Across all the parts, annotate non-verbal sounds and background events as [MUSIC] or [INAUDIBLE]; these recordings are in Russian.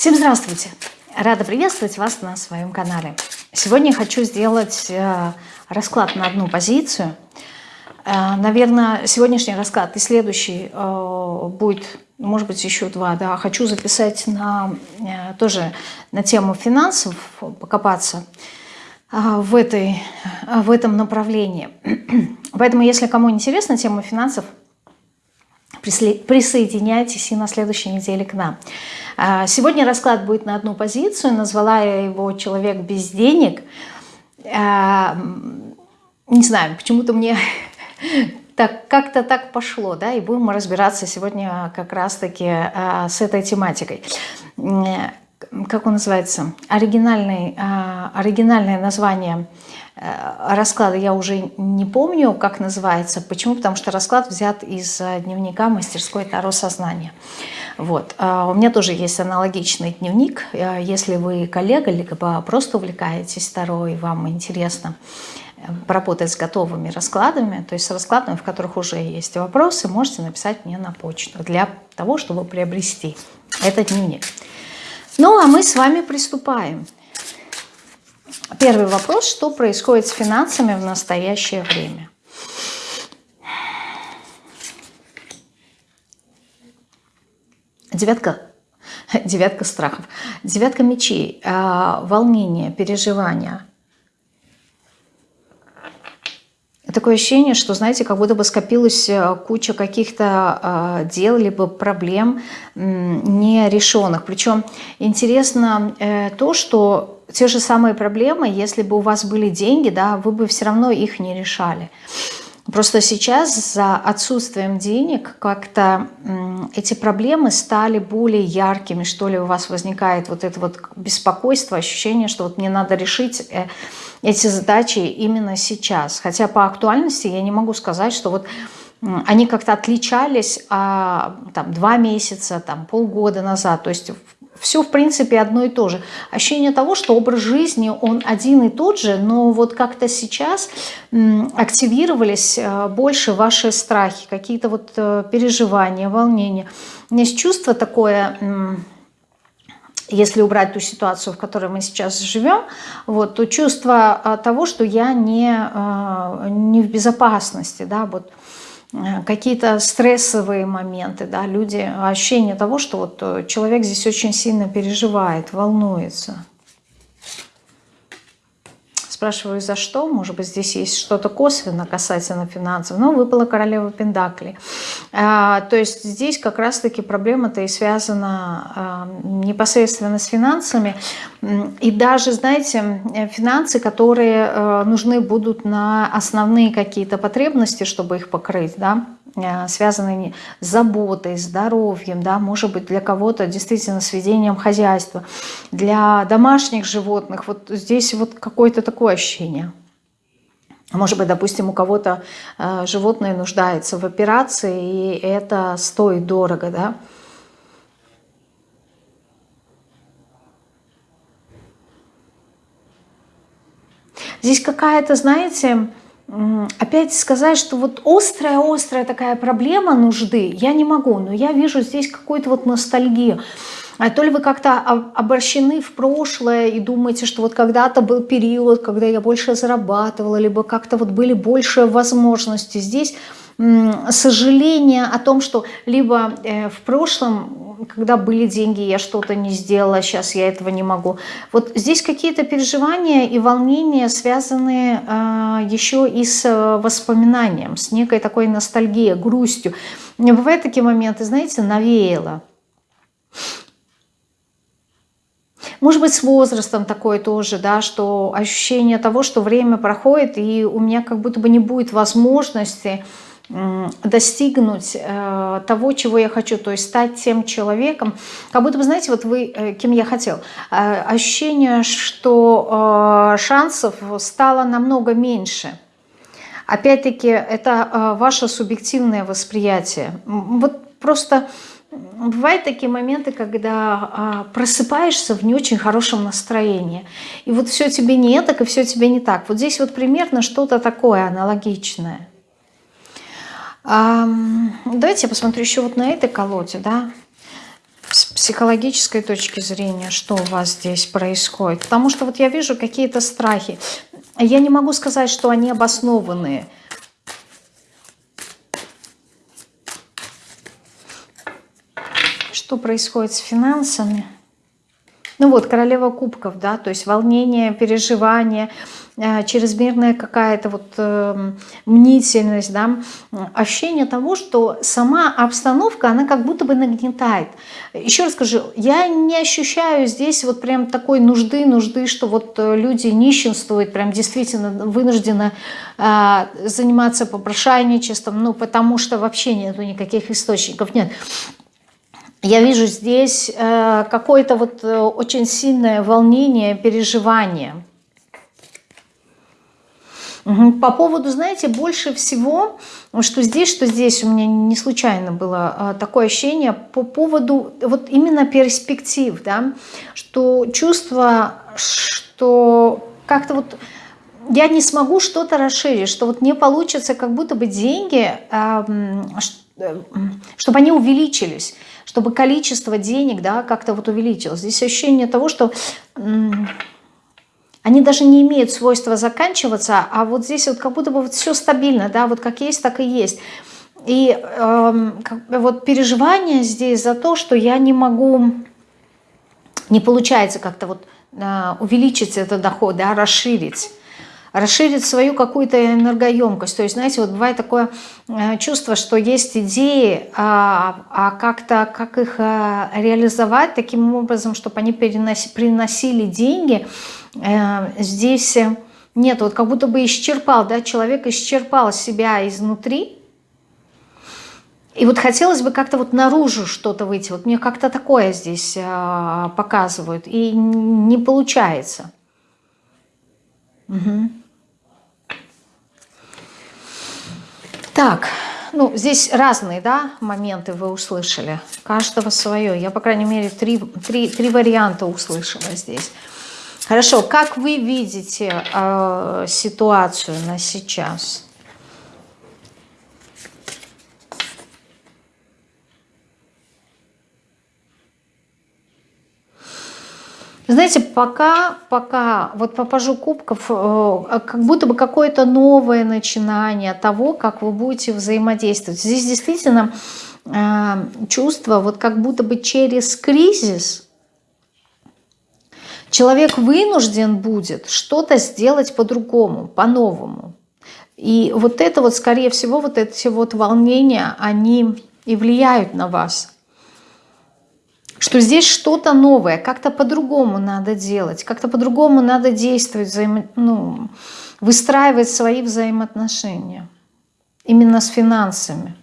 Всем здравствуйте! Рада приветствовать вас на своем канале. Сегодня хочу сделать э, расклад на одну позицию. Э, наверное, сегодняшний расклад и следующий э, будет, может быть, еще два. Да. Хочу записать на, тоже на тему финансов, покопаться в, этой, в этом направлении. [CLEARS THROAT] Поэтому, если кому интересна тема финансов, присоединяйтесь и на следующей неделе к нам. А, сегодня расклад будет на одну позицию. Назвала я его «Человек без денег». А, не знаю, почему-то мне [LAUGHS] так как-то так пошло, да, и будем разбираться сегодня как раз-таки а, с этой тематикой. Как он называется? Оригинальный, оригинальное название – расклада я уже не помню, как называется. Почему? Потому что расклад взят из э, дневника мастерской Таро сознания. Вот. А у меня тоже есть аналогичный дневник. Э, если вы коллега, либо просто увлекаетесь Таро и вам интересно поработать с готовыми раскладами, то есть с раскладами, в которых уже есть вопросы, можете написать мне на почту для того, чтобы приобрести этот дневник. Ну, а мы с вами приступаем. Первый вопрос, что происходит с финансами в настоящее время? Девятка, девятка страхов, девятка мечей, а, волнение, переживания. Такое ощущение, что, знаете, как будто бы скопилась э, куча каких-то э, дел, либо проблем нерешенных. Причем интересно э, то, что те же самые проблемы, если бы у вас были деньги, да, вы бы все равно их не решали. Просто сейчас за отсутствием денег как-то эти проблемы стали более яркими, что ли, у вас возникает вот это вот беспокойство, ощущение, что вот мне надо решить э, эти задачи именно сейчас. Хотя по актуальности я не могу сказать, что вот они как-то отличались а, там, два месяца, там, полгода назад. То есть все, в принципе, одно и то же. Ощущение того, что образ жизни, он один и тот же, но вот как-то сейчас активировались э, больше ваши страхи, какие-то вот э, переживания, волнения. Есть чувство такое если убрать ту ситуацию, в которой мы сейчас живем, вот, то чувство э, того, что я не, не в безопасности, да, вот, Э, какие-то стрессовые моменты, да, люди, ощущение того, что вот э, человек здесь очень сильно переживает, волнуется. Спрашиваю, за что? Может быть, здесь есть что-то косвенно касательно финансов. Но выпала королева Пендакли. А, то есть здесь как раз-таки проблема-то и связана а, непосредственно с финансами. И даже, знаете, финансы, которые а, нужны будут на основные какие-то потребности, чтобы их покрыть, да, Э, связанные с заботой, здоровьем, да, может быть для кого-то действительно с ведением хозяйства, для домашних животных, вот здесь вот какое-то такое ощущение. Может быть, допустим, у кого-то э, животное нуждается в операции, и это стоит дорого, да. Здесь какая-то, знаете, опять сказать, что вот острая-острая такая проблема нужды, я не могу, но я вижу здесь какую-то вот ностальгию. А то ли вы как-то обращены в прошлое и думаете, что вот когда-то был период, когда я больше зарабатывала, либо как-то вот были больше возможности. Здесь сожаление о том, что либо э, в прошлом, когда были деньги, я что-то не сделала, сейчас я этого не могу. Вот здесь какие-то переживания и волнения связаны а, еще и с э, воспоминанием, с некой такой ностальгией, грустью. Бывают такие моменты, знаете, навеяло. Может быть, с возрастом такое тоже, да, что ощущение того, что время проходит, и у меня как будто бы не будет возможности достигнуть э, того, чего я хочу, то есть стать тем человеком, как будто бы, знаете, вот вы, э, кем я хотел, э, ощущение, что шансов стало намного меньше. Опять-таки, это ваше субъективное восприятие. Вот просто бывают такие моменты, когда э, просыпаешься в не очень хорошем настроении, и вот все тебе не так, и все тебе не так. Вот здесь вот примерно что-то такое аналогичное. Давайте я посмотрю еще вот на этой колоде, да. психологической точки зрения, что у вас здесь происходит. Потому что вот я вижу какие-то страхи. Я не могу сказать, что они обоснованные. Что происходит с финансами? Ну вот, королева кубков, да, то есть волнение, переживание, чрезмерная какая-то вот э, мнительность, да, ощущение того, что сама обстановка, она как будто бы нагнетает. Еще раз скажу, я не ощущаю здесь вот прям такой нужды, нужды, что вот э, люди нищенствуют, прям действительно вынуждены э, заниматься попрошайничеством, ну потому что вообще нету никаких источников, нет. Я вижу здесь э, какое-то вот э, очень сильное волнение, переживание – по поводу, знаете, больше всего, что здесь, что здесь, у меня не случайно было а, такое ощущение по поводу вот именно перспектив, да, что чувство, что как-то вот я не смогу что-то расширить, что вот не получится как будто бы деньги, чтобы они увеличились, чтобы количество денег, да, как-то вот увеличилось. Здесь ощущение того, что они даже не имеют свойства заканчиваться, а вот здесь вот как будто бы вот все стабильно, да, вот как есть, так и есть. И э, вот переживание здесь за то, что я не могу, не получается как-то вот э, увеличить этот доход, да, расширить расширить свою какую-то энергоемкость. То есть, знаете, вот бывает такое э, чувство, что есть идеи, а, а как-то как их э, реализовать таким образом, чтобы они переноси, приносили деньги, э, здесь нет, вот как будто бы исчерпал, да, человек исчерпал себя изнутри, и вот хотелось бы как-то вот наружу что-то выйти. Вот мне как-то такое здесь показывают. И не получается. Угу. Так, ну, здесь разные, да, моменты вы услышали. Каждого свое. Я, по крайней мере, три, три, три варианта услышала здесь. Хорошо, как вы видите э, ситуацию на сейчас? Знаете, пока, пока, вот по пажу кубков, э, как будто бы какое-то новое начинание того, как вы будете взаимодействовать. Здесь действительно э, чувство, вот как будто бы через кризис человек вынужден будет что-то сделать по-другому, по-новому. И вот это вот, скорее всего, вот эти вот волнения, они и влияют на вас что здесь что-то новое, как-то по-другому надо делать, как-то по-другому надо действовать, взаимо... ну, выстраивать свои взаимоотношения. Именно с финансами.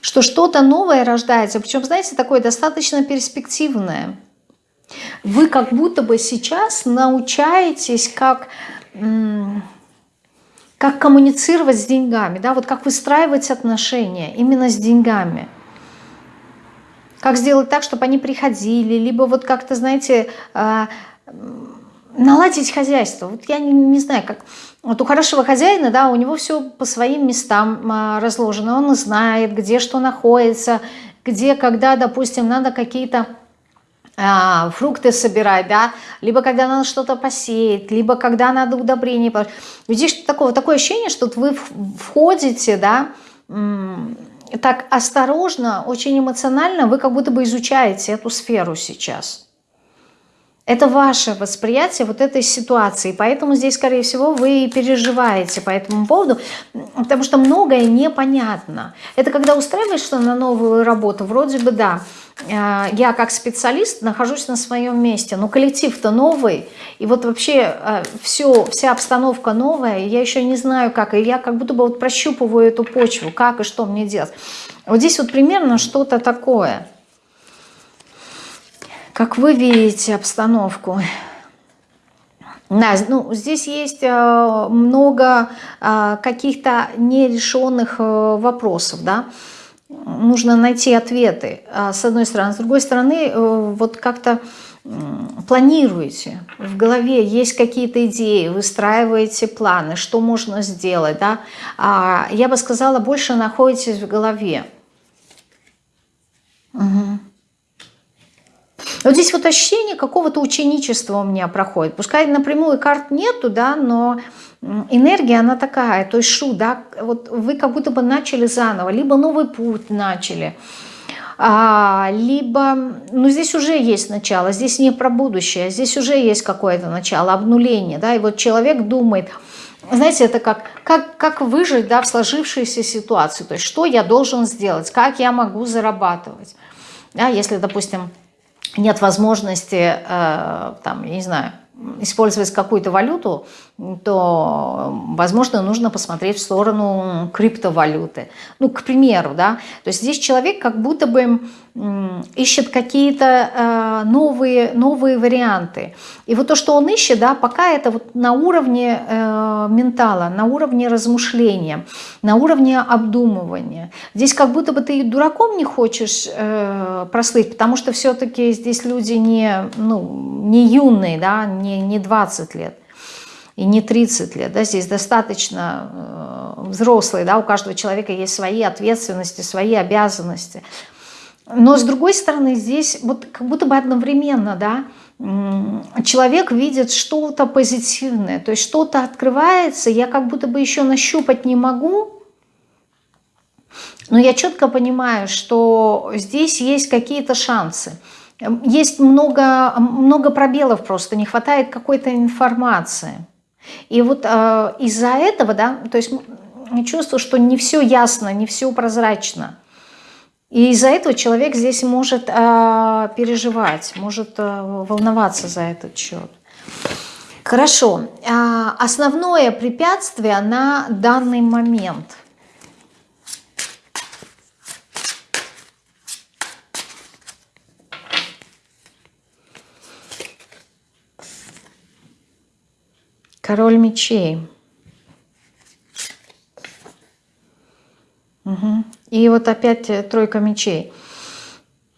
Что что-то новое рождается, причем, знаете, такое достаточно перспективное. Вы как будто бы сейчас научаетесь, как как коммуницировать с деньгами, да, вот как выстраивать отношения именно с деньгами. Как сделать так, чтобы они приходили, либо вот как-то, знаете, а, наладить хозяйство. Вот я не, знаю, как... Вот у хорошего хозяина, да, у него все по своим местам а, разложено. Он знает, где что находится, где, когда, допустим, надо какие-то фрукты собирать, да, либо когда надо что-то посеять, либо когда надо удобрение. Здесь такое, такое ощущение, что вы входите, да, так осторожно, очень эмоционально, вы как будто бы изучаете эту сферу сейчас. Это ваше восприятие вот этой ситуации, поэтому здесь, скорее всего, вы переживаете по этому поводу, потому что многое непонятно. Это когда устраиваешься на новую работу, вроде бы да, Э, я как специалист нахожусь на своем месте, но коллектив-то новый, и вот вообще э, все, вся обстановка новая, я еще не знаю как, и я как будто бы вот прощупываю эту почву, как и что мне делать. Вот здесь вот примерно что-то такое. Как вы видите обстановку? Да, ну, здесь есть э, много каких-то нерешенных вопросов, да, нужно найти ответы, с одной стороны. С другой стороны, э, вот как-то планируете, в голове есть какие-то идеи, выстраиваете планы, что можно сделать, да, а, я бы сказала, больше находитесь в голове. Вот здесь вот ощущение какого-то ученичества у меня проходит. Пускай напрямую карт нету, да, но энергия, она такая, то есть шу, да, вот вы как будто бы начали заново, либо новый путь начали, а, либо, ну здесь уже есть начало, здесь не про будущее, здесь уже есть какое-то начало, обнуление, да, и вот человек думает, знаете, это как, как, как выжить да, в сложившейся ситуации, то есть что я должен сделать, как я могу зарабатывать, да, если, допустим, нет возможности, э, там, я не знаю, использовать какую-то валюту, то, возможно, нужно посмотреть в сторону криптовалюты. Ну, к примеру, да. То есть здесь человек как будто бы ищет какие-то э, новые, новые варианты. И вот то, что он ищет, да, пока это вот на уровне э, ментала, на уровне размышления, на уровне обдумывания. Здесь как будто бы ты дураком не хочешь э, прослыть, потому что все-таки здесь люди не, ну, не юные, да, не, не 20 лет и не 30 лет. Да, здесь достаточно э, взрослые, да, у каждого человека есть свои ответственности, свои обязанности. Но с другой стороны, здесь вот как будто бы одновременно, да, человек видит что-то позитивное, то есть что-то открывается, я как будто бы еще нащупать не могу, но я четко понимаю, что здесь есть какие-то шансы. Есть много, много пробелов просто, не хватает какой-то информации. И вот э, из-за этого, да, то есть чувствую, что не все ясно, не все прозрачно. И из-за этого человек здесь может э, переживать, может э, волноваться за этот счет. Хорошо. Э, основное препятствие на данный момент. Король мечей. Угу. И вот опять э, тройка мечей.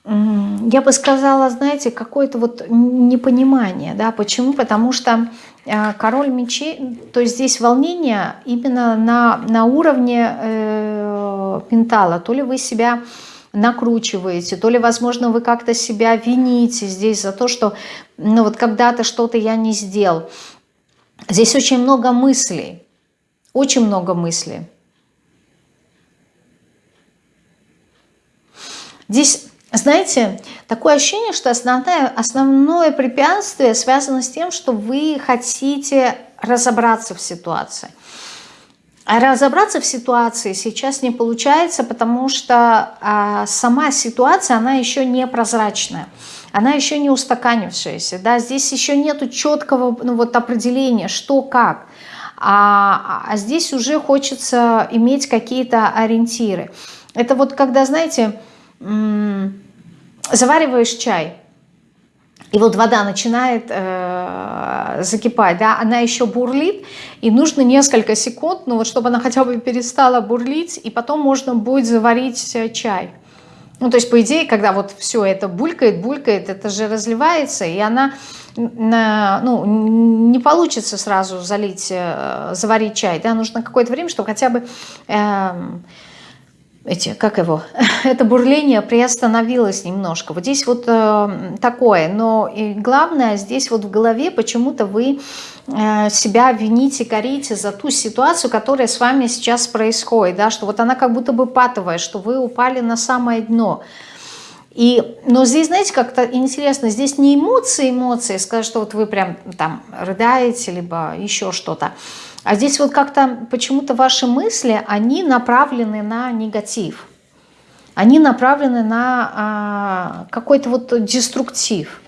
Я бы сказала, знаете, какое-то вот непонимание, да, почему? Потому что э, король мечей, то есть здесь волнение именно на, на уровне э, пентала, то ли вы себя накручиваете, то ли, возможно, вы как-то себя вините здесь за то, что, ну вот когда-то что-то я не сделал. Здесь очень много мыслей, очень много мыслей. Здесь, знаете, такое ощущение, что основное, основное препятствие связано с тем, что вы хотите разобраться в ситуации. А разобраться в ситуации сейчас не получается, потому что а, сама ситуация, она еще не прозрачная, она еще не устаканившаяся. Да? Здесь еще нет четкого ну, вот, определения, что как. А, а здесь уже хочется иметь какие-то ориентиры. Это вот когда, знаете, завариваешь чай, и вот вода начинает э, закипать, да, она еще бурлит, и нужно несколько секунд, ну вот чтобы она хотя бы перестала бурлить, и потом можно будет заварить э, чай. Ну, то есть, по идее, когда вот все это булькает, булькает, это же разливается, и она, ну, не получится сразу залить, э, заварить чай, да, нужно какое-то время, чтобы хотя бы... Э, эти, как его, [LAUGHS] это бурление приостановилось немножко. Вот здесь вот э, такое, но и главное, здесь вот в голове почему-то вы э, себя вините, корите за ту ситуацию, которая с вами сейчас происходит, да, что вот она как будто бы патовая, что вы упали на самое дно. И, но здесь, знаете, как-то интересно, здесь не эмоции, эмоции, сказать, что вот вы прям там рыдаете, либо еще что-то, а здесь вот как-то почему-то ваши мысли, они направлены на негатив. Они направлены на а, какой-то вот деструктив.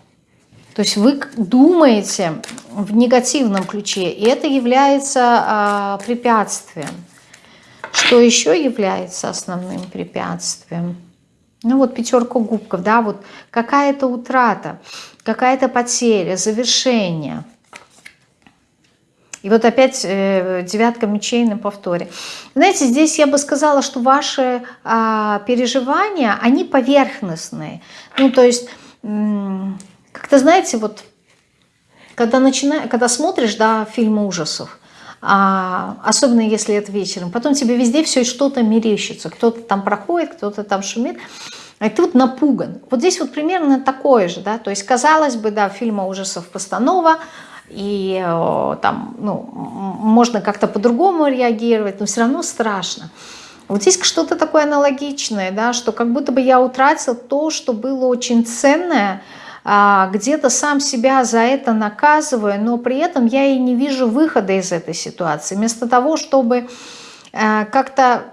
То есть вы думаете в негативном ключе, и это является а, препятствием. Что еще является основным препятствием? Ну вот пятерка губков, да, вот какая-то утрата, какая-то потеря, завершение – и вот опять э, девятка мечей на повторе. Знаете, здесь я бы сказала, что ваши э, переживания, они поверхностные. Ну, то есть, э, как-то, знаете, вот, когда, начина... когда смотришь, да, фильмы ужасов, а, особенно если это вечером, потом тебе везде все что-то мерещится. Кто-то там проходит, кто-то там шумит. а ты вот напуган. Вот здесь вот примерно такое же, да, то есть, казалось бы, да, фильма ужасов постанова, и э, там, ну, можно как-то по-другому реагировать, но все равно страшно. Вот здесь что-то такое аналогичное, да, что как будто бы я утратил то, что было очень ценное, а, где-то сам себя за это наказываю, но при этом я и не вижу выхода из этой ситуации. Вместо того, чтобы э, как-то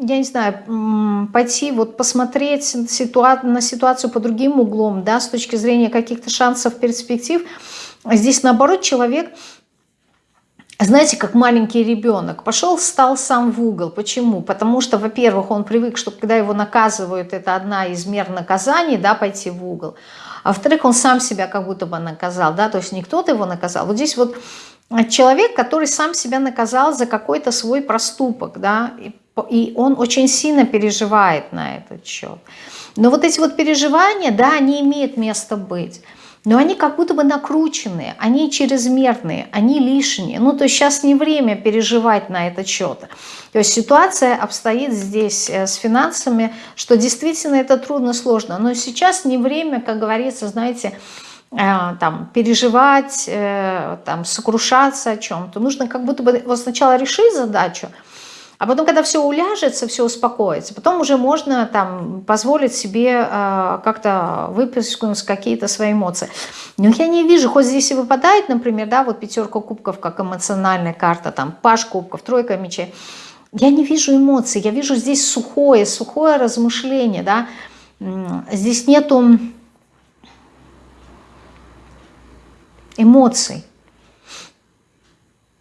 я не знаю, пойти вот посмотреть ситуа на ситуацию по другим углом, да, с точки зрения каких-то шансов, перспектив. Здесь, наоборот, человек, знаете, как маленький ребенок, пошел, встал сам в угол. Почему? Потому что, во-первых, он привык, что когда его наказывают, это одна из мер наказаний, да, пойти в угол. А во-вторых, он сам себя как будто бы наказал, да, то есть не кто-то его наказал. Вот здесь вот человек, который сам себя наказал за какой-то свой проступок, да, и и он очень сильно переживает на этот счет. Но вот эти вот переживания, да, они имеют место быть. Но они как будто бы накрученные, они чрезмерные, они лишние. Ну, то есть сейчас не время переживать на этот счет. То есть ситуация обстоит здесь э, с финансами, что действительно это трудно, сложно. Но сейчас не время, как говорится, знаете, э, там, переживать, э, там, сокрушаться о чем-то. Нужно как будто бы вот сначала решить задачу, а потом, когда все уляжется, все успокоится, потом уже можно там позволить себе э, как-то выплеснуть какие-то свои эмоции. Но я не вижу, хоть здесь и выпадает, например, да, вот пятерка кубков как эмоциональная карта, там паш кубков, тройка мечей. Я не вижу эмоций, я вижу здесь сухое, сухое размышление, да. Здесь нету эмоций.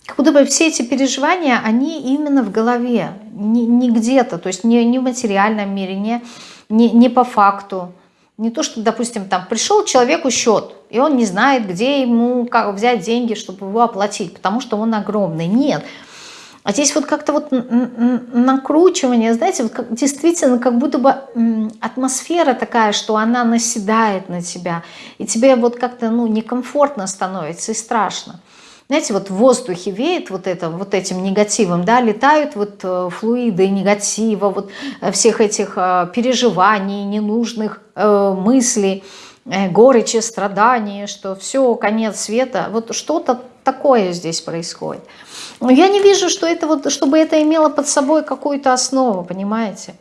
Как будто бы все эти переживания, они именно в голове, не, не где-то, то есть не, не в материальном мире, не, не, не по факту. Не то, что, допустим, там пришел человеку счет, и он не знает, где ему как взять деньги, чтобы его оплатить, потому что он огромный. Нет. А здесь вот как-то вот накручивание, знаете, вот как, действительно как будто бы атмосфера такая, что она наседает на тебя, и тебе вот как-то ну, некомфортно становится и страшно знаете, вот в воздухе веет вот, это, вот этим негативом, да, летают вот э, флуиды негатива, вот э, всех этих э, переживаний, ненужных мыслей, горечи, страдания, что все, конец света, вот что-то такое здесь происходит. Но я не вижу, что это вот, чтобы это имело под собой какую-то основу, понимаете?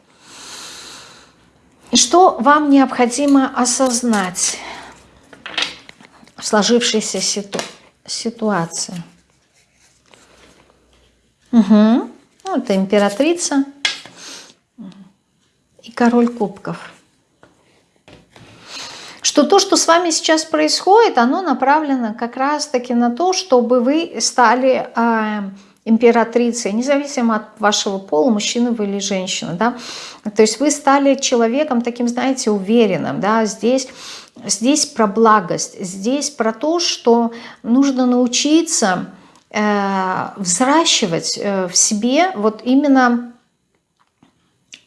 Что вам необходимо осознать в сложившейся ситуации? Ситуация. Угу. это императрица и король кубков. Что то, что с вами сейчас происходит, оно направлено как раз-таки на то, чтобы вы стали э, императрицей, независимо от вашего пола, мужчина вы или женщина. Да? То есть вы стали человеком таким, знаете, уверенным. Да? Здесь Здесь про благость, здесь про то, что нужно научиться э, взращивать э, в себе вот именно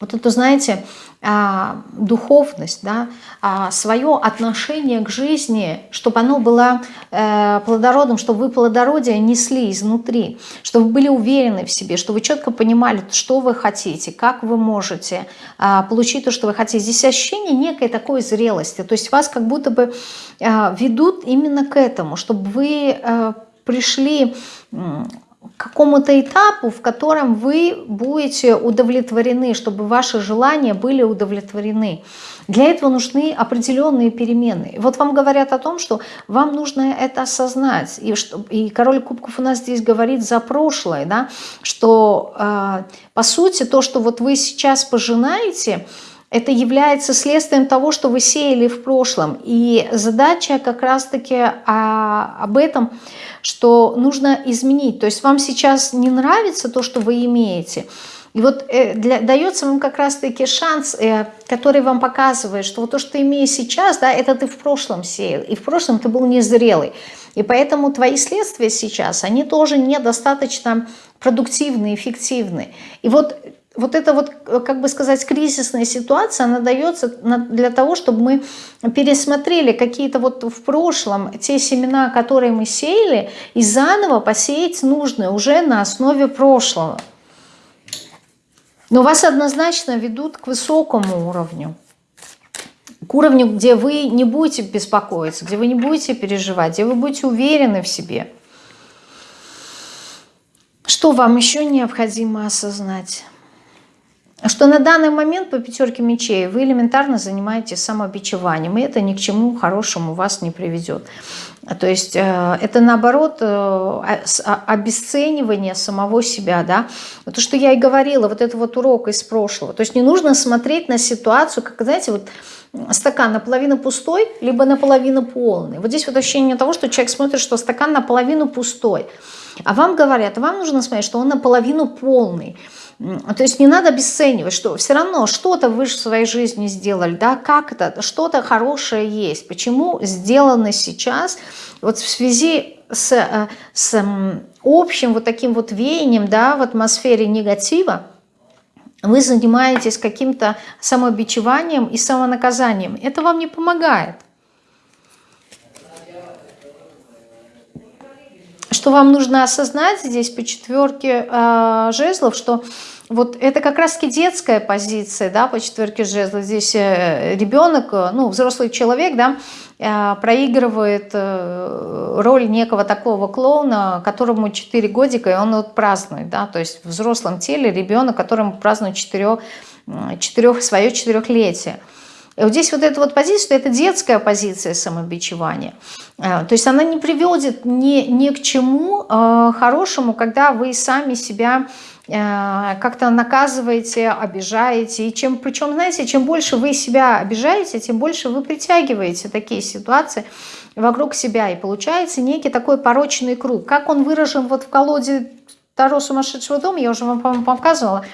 вот это, знаете, а, духовность, да, а, свое отношение к жизни, чтобы оно было э, плодородным, чтобы вы плодородие несли изнутри, чтобы вы были уверены в себе, чтобы вы четко понимали, что вы хотите, как вы можете а, получить то, что вы хотите. Здесь ощущение некой такой зрелости, то есть вас как будто бы ведут именно к этому, чтобы вы э, пришли какому-то этапу, в котором вы будете удовлетворены, чтобы ваши желания были удовлетворены. Для этого нужны определенные перемены. Вот вам говорят о том, что вам нужно это осознать. И, что, и король кубков у нас здесь говорит за прошлое, да, что э, по сути то, что вот вы сейчас пожинаете, это является следствием того, что вы сеяли в прошлом. И задача как раз-таки а, об этом что нужно изменить. То есть вам сейчас не нравится то, что вы имеете. И вот э, для, дается вам как раз-таки шанс, э, который вам показывает, что вот то, что ты имеешь сейчас, да, это ты в прошлом сеял. И в прошлом ты был незрелый. И поэтому твои следствия сейчас, они тоже недостаточно продуктивны, эффективны. И вот вот эта вот, как бы сказать, кризисная ситуация, она дается для того, чтобы мы пересмотрели какие-то вот в прошлом те семена, которые мы сеяли, и заново посеять нужные уже на основе прошлого. Но вас однозначно ведут к высокому уровню. к уровню, где вы не будете беспокоиться, где вы не будете переживать, где вы будете уверены в себе. Что вам еще необходимо осознать? Что на данный момент по пятерке мечей вы элементарно занимаетесь самобичеванием, и это ни к чему хорошему вас не приведет. То есть э, это наоборот э, обесценивание самого себя, да. То, что я и говорила, вот это вот урок из прошлого. То есть не нужно смотреть на ситуацию, как, знаете, вот стакан наполовину пустой, либо наполовину полный. Вот здесь вот ощущение того, что человек смотрит, что стакан наполовину пустой. А вам говорят, вам нужно смотреть, что он наполовину полный. То есть не надо обесценивать, что все равно что-то вы в своей жизни сделали, да, как это, что-то хорошее есть. Почему сделано сейчас, вот в связи с, э, с общим вот таким вот веянием, да, в атмосфере негатива, вы занимаетесь каким-то самобичеванием и самонаказанием. Это вам не помогает. Что вам нужно осознать здесь по четверке э, жезлов, что вот это как раз-таки детская позиция, да, по четверке жезлов. Здесь э, ребенок, э, ну, взрослый человек, да, э, проигрывает роль некого такого клоуна, которому 4 годика, и он вот празднует, да, то есть в взрослом теле ребенок, которому празднует 4, 4, свое четырехлетие. И вот здесь вот эта вот позиция, это детская позиция самобичевания. То есть она не приведет ни, ни к чему хорошему, когда вы сами себя Э, как-то наказываете, обижаете. И чем, причем, знаете, чем больше вы себя обижаете, тем больше вы притягиваете такие ситуации вокруг себя. И получается некий такой порочный круг. Как он выражен вот в колоде Таро сумасшедшего дома, я уже вам, по-моему, показывала,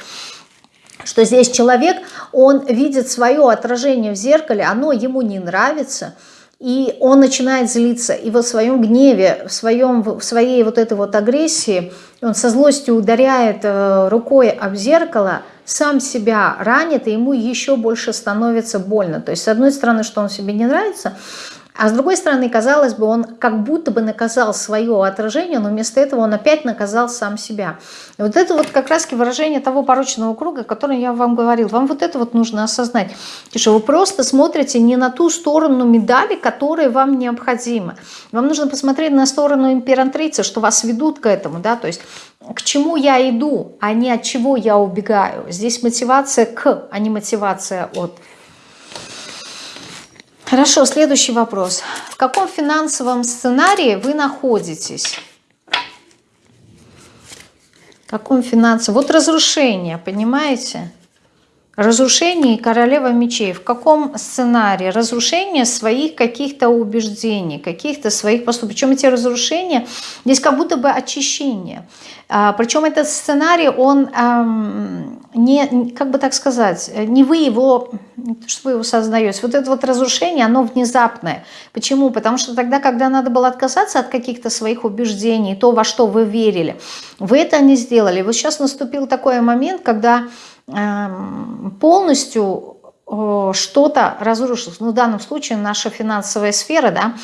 что здесь человек, он видит свое отражение в зеркале, оно ему не нравится – и он начинает злиться, и во своем гневе, в, своем, в своей вот этой вот агрессии, он со злостью ударяет э, рукой об зеркало, сам себя ранит, и ему еще больше становится больно. То есть, с одной стороны, что он себе не нравится, а с другой стороны, казалось бы, он как будто бы наказал свое отражение, но вместо этого он опять наказал сам себя. И вот это вот как раз выражение того порочного круга, о котором я вам говорил. Вам вот это вот нужно осознать. Что вы просто смотрите не на ту сторону медали, которая вам необходима. Вам нужно посмотреть на сторону императрицы, что вас ведут к этому. да, То есть к чему я иду, а не от чего я убегаю. Здесь мотивация к, а не мотивация от. Хорошо, следующий вопрос. В каком финансовом сценарии вы находитесь? В каком финансовом? Вот разрушение, понимаете? Разрушение и королева мечей. В каком сценарии? Разрушение своих каких-то убеждений, каких-то своих поступков. Причем эти разрушения, здесь как будто бы очищение. А, причем этот сценарий, он не, как бы так сказать, не вы его, что вы его создаете. Вот это вот разрушение, оно внезапное. Почему? Потому что тогда, когда надо было отказаться от каких-то своих убеждений, то, во что вы верили, вы это не сделали. Вот сейчас наступил такой момент, когда Эм, полностью что-то разрушилось. Ну, в данном случае наша финансовая сфера, да,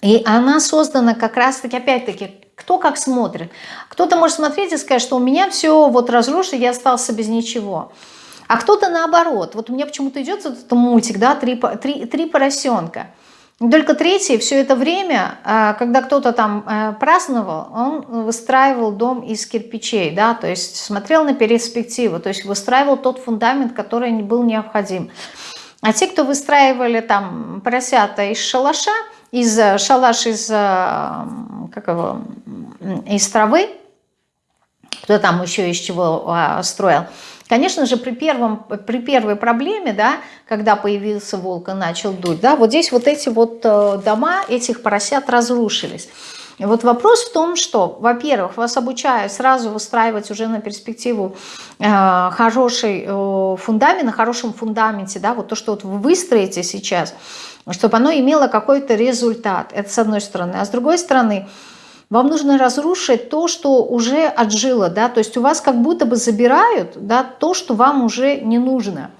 и она создана как раз-таки, опять-таки, кто как смотрит. Кто-то может смотреть и сказать, что у меня все вот разрушено, я остался без ничего. А кто-то наоборот. Вот у меня почему-то идет этот мультик, да, три, три, три поросенка. Только третий все это время, а, когда кто-то там э, праздновал, он выстраивал дом из кирпичей, да, то есть смотрел на перспективу, то есть выстраивал тот фундамент, который был необходим. А те, кто выстраивали там поросята из шалаша, из э, шалаш из, э, как его, из травы, кто там еще из чего а, строил, Конечно же, при, первом, при первой проблеме, да, когда появился волк и начал дуть, да, вот здесь вот эти вот э, дома этих поросят разрушились. И вот вопрос в том, что, во-первых, вас обучают сразу выстраивать уже на перспективу э, хороший э, фундамент, на хорошем фундаменте, да, вот то, что вот вы выстроите сейчас, чтобы оно имело какой-то результат. Это с одной стороны. А с другой стороны, вам нужно разрушить то, что уже отжило, да, то есть у вас как будто бы забирают, да, то, что вам уже не нужно.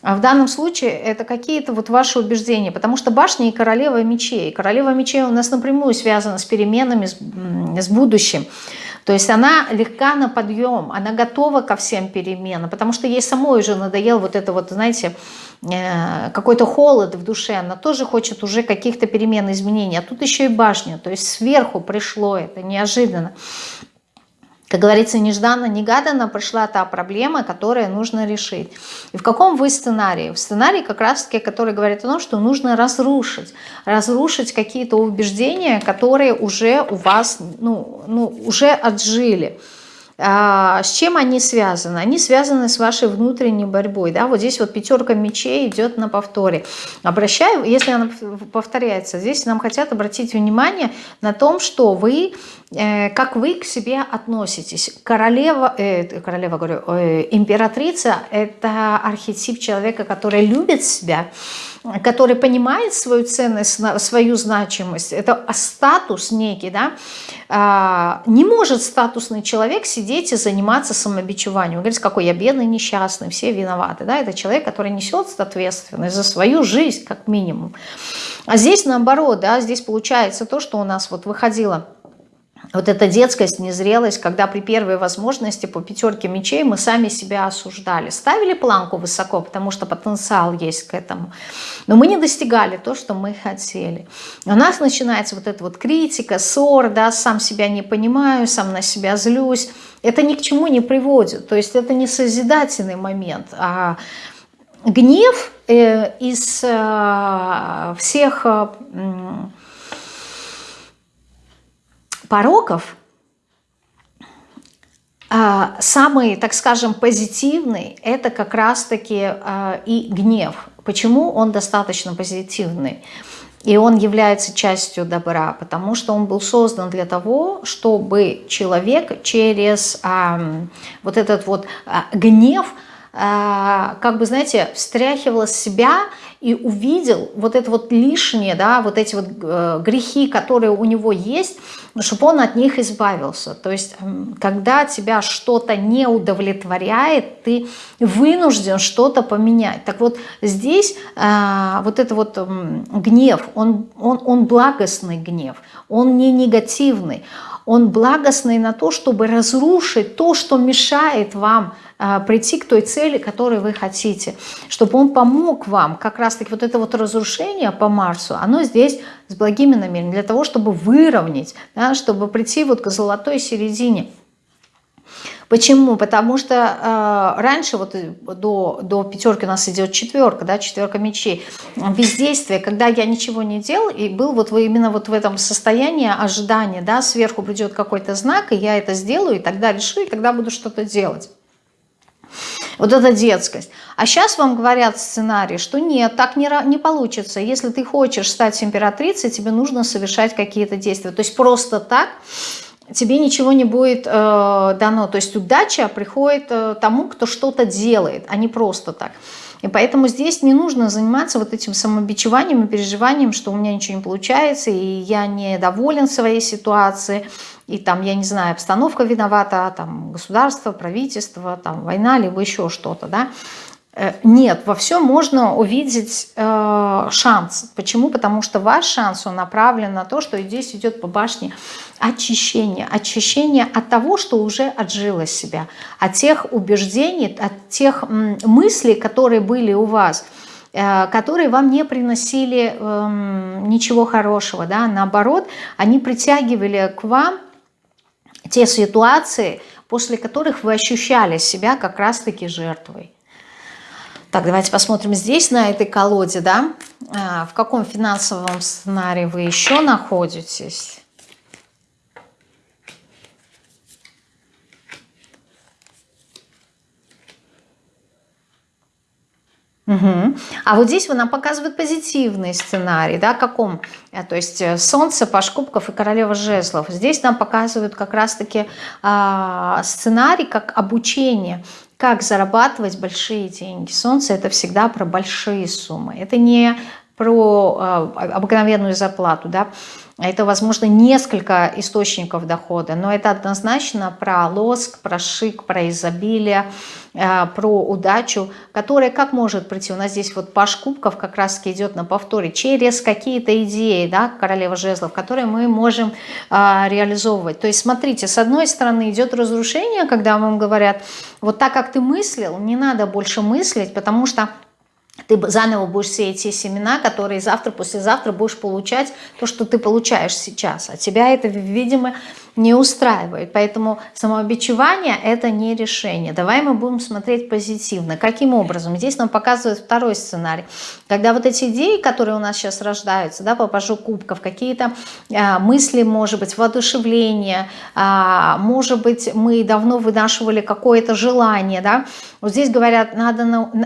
А в данном случае это какие-то вот ваши убеждения, потому что башня и королева мечей. Королева мечей у нас напрямую связана с переменами, с, с будущим. То есть она легка на подъем, она готова ко всем переменам, потому что ей самой уже надоел вот это вот, знаете, э, какой-то холод в душе, она тоже хочет уже каких-то перемен, изменений, а тут еще и башня, то есть сверху пришло это неожиданно как говорится, нежданно-негаданно пришла та проблема, которую нужно решить. И в каком вы сценарии? В сценарии как раз-таки, который говорит о том, что нужно разрушить. Разрушить какие-то убеждения, которые уже у вас, ну, ну уже отжили. А, с чем они связаны? Они связаны с вашей внутренней борьбой. Да? Вот здесь вот пятерка мечей идет на повторе. Обращаю, если она повторяется, здесь нам хотят обратить внимание на том, что вы, э, как вы к себе относитесь. Королева, э, королева говорю, э, императрица – это архетип человека, который любит себя, который понимает свою ценность, свою значимость, это статус некий, да, а, не может статусный человек сидеть и заниматься самобичеванием. Он говорит, какой я бедный, несчастный, все виноваты. Да? Это человек, который несет ответственность за свою жизнь, как минимум. А здесь наоборот, да, здесь получается то, что у нас вот выходило вот эта детскость, незрелость, когда при первой возможности по пятерке мечей мы сами себя осуждали. Ставили планку высоко, потому что потенциал есть к этому. Но мы не достигали то, что мы хотели. У нас начинается вот эта вот критика, ссор, да, сам себя не понимаю, сам на себя злюсь. Это ни к чему не приводит. То есть это не созидательный момент, а гнев э, из э, всех... Пороков а, самый, так скажем, позитивный – это как раз-таки а, и гнев. Почему он достаточно позитивный? И он является частью добра, потому что он был создан для того, чтобы человек через а, вот этот вот гнев, как бы, знаете, встряхивал себя и увидел вот это вот лишнее, да, вот эти вот э, грехи, которые у него есть, чтобы он от них избавился. То есть, когда тебя что-то не удовлетворяет, ты вынужден что-то поменять. Так вот, здесь э, вот это вот гнев, он, он, он благостный гнев, он не негативный, он благостный на то, чтобы разрушить то, что мешает вам прийти к той цели, которой вы хотите, чтобы он помог вам. Как раз-таки вот это вот разрушение по Марсу, оно здесь с благими намерениями, для того, чтобы выровнять, да, чтобы прийти вот к золотой середине. Почему? Потому что э, раньше, вот до, до пятерки у нас идет четверка, да, четверка мечей, бездействие, когда я ничего не делал, и был вот вы именно вот в этом состоянии ожидания, да, сверху придет какой-то знак, и я это сделаю, и тогда решу, и тогда буду что-то делать. Вот эта детскость. А сейчас вам говорят сценарий, что нет, так не, не получится. Если ты хочешь стать императрицей, тебе нужно совершать какие-то действия. То есть просто так тебе ничего не будет э, дано. То есть удача приходит э, тому, кто что-то делает, а не просто так. И поэтому здесь не нужно заниматься вот этим самобичеванием и переживанием, что у меня ничего не получается, и я недоволен своей ситуацией, и там, я не знаю, обстановка виновата, там государство, правительство, там война, либо еще что-то, да. Э, нет, во всем можно увидеть э, шанс. Почему? Потому что ваш шанс, он направлен на то, что здесь идет по башне очищение. Очищение от того, что уже отжило себя, от тех убеждений, от тех мыслей, которые были у вас э, которые вам не приносили э, ничего хорошего, да, наоборот, они притягивали к вам те ситуации, после которых вы ощущали себя как раз-таки жертвой. Так, давайте посмотрим здесь, на этой колоде, да, а, в каком финансовом сценарии вы еще находитесь. Угу. А вот здесь нам показывают позитивный сценарий, да, каком, э, то есть э, Солнце, Паш Кубков и Королева Жезлов. Здесь нам показывают как раз-таки э, сценарий как обучение, как зарабатывать большие деньги. Солнце это всегда про большие суммы. Это не про э, обыкновенную зарплату, да, это, возможно, несколько источников дохода, но это однозначно про лоск, про шик, про изобилие, э, про удачу, которая как может прийти? У нас здесь вот паш кубков как раз идет на повторе через какие-то идеи, да, королева жезлов, которые мы можем э, реализовывать. То есть, смотрите, с одной стороны идет разрушение, когда вам говорят, вот так как ты мыслил, не надо больше мыслить, потому что ты заново будешь сеять те семена, которые завтра, послезавтра будешь получать то, что ты получаешь сейчас. А тебя это, видимо, не устраивает. Поэтому самообичевание – это не решение. Давай мы будем смотреть позитивно. Каким образом? Здесь нам показывает второй сценарий. Когда вот эти идеи, которые у нас сейчас рождаются, да, попажу кубков, какие-то а, мысли, может быть, воодушевление, а, может быть, мы давно вынашивали какое-то желание, да, вот здесь говорят, надо,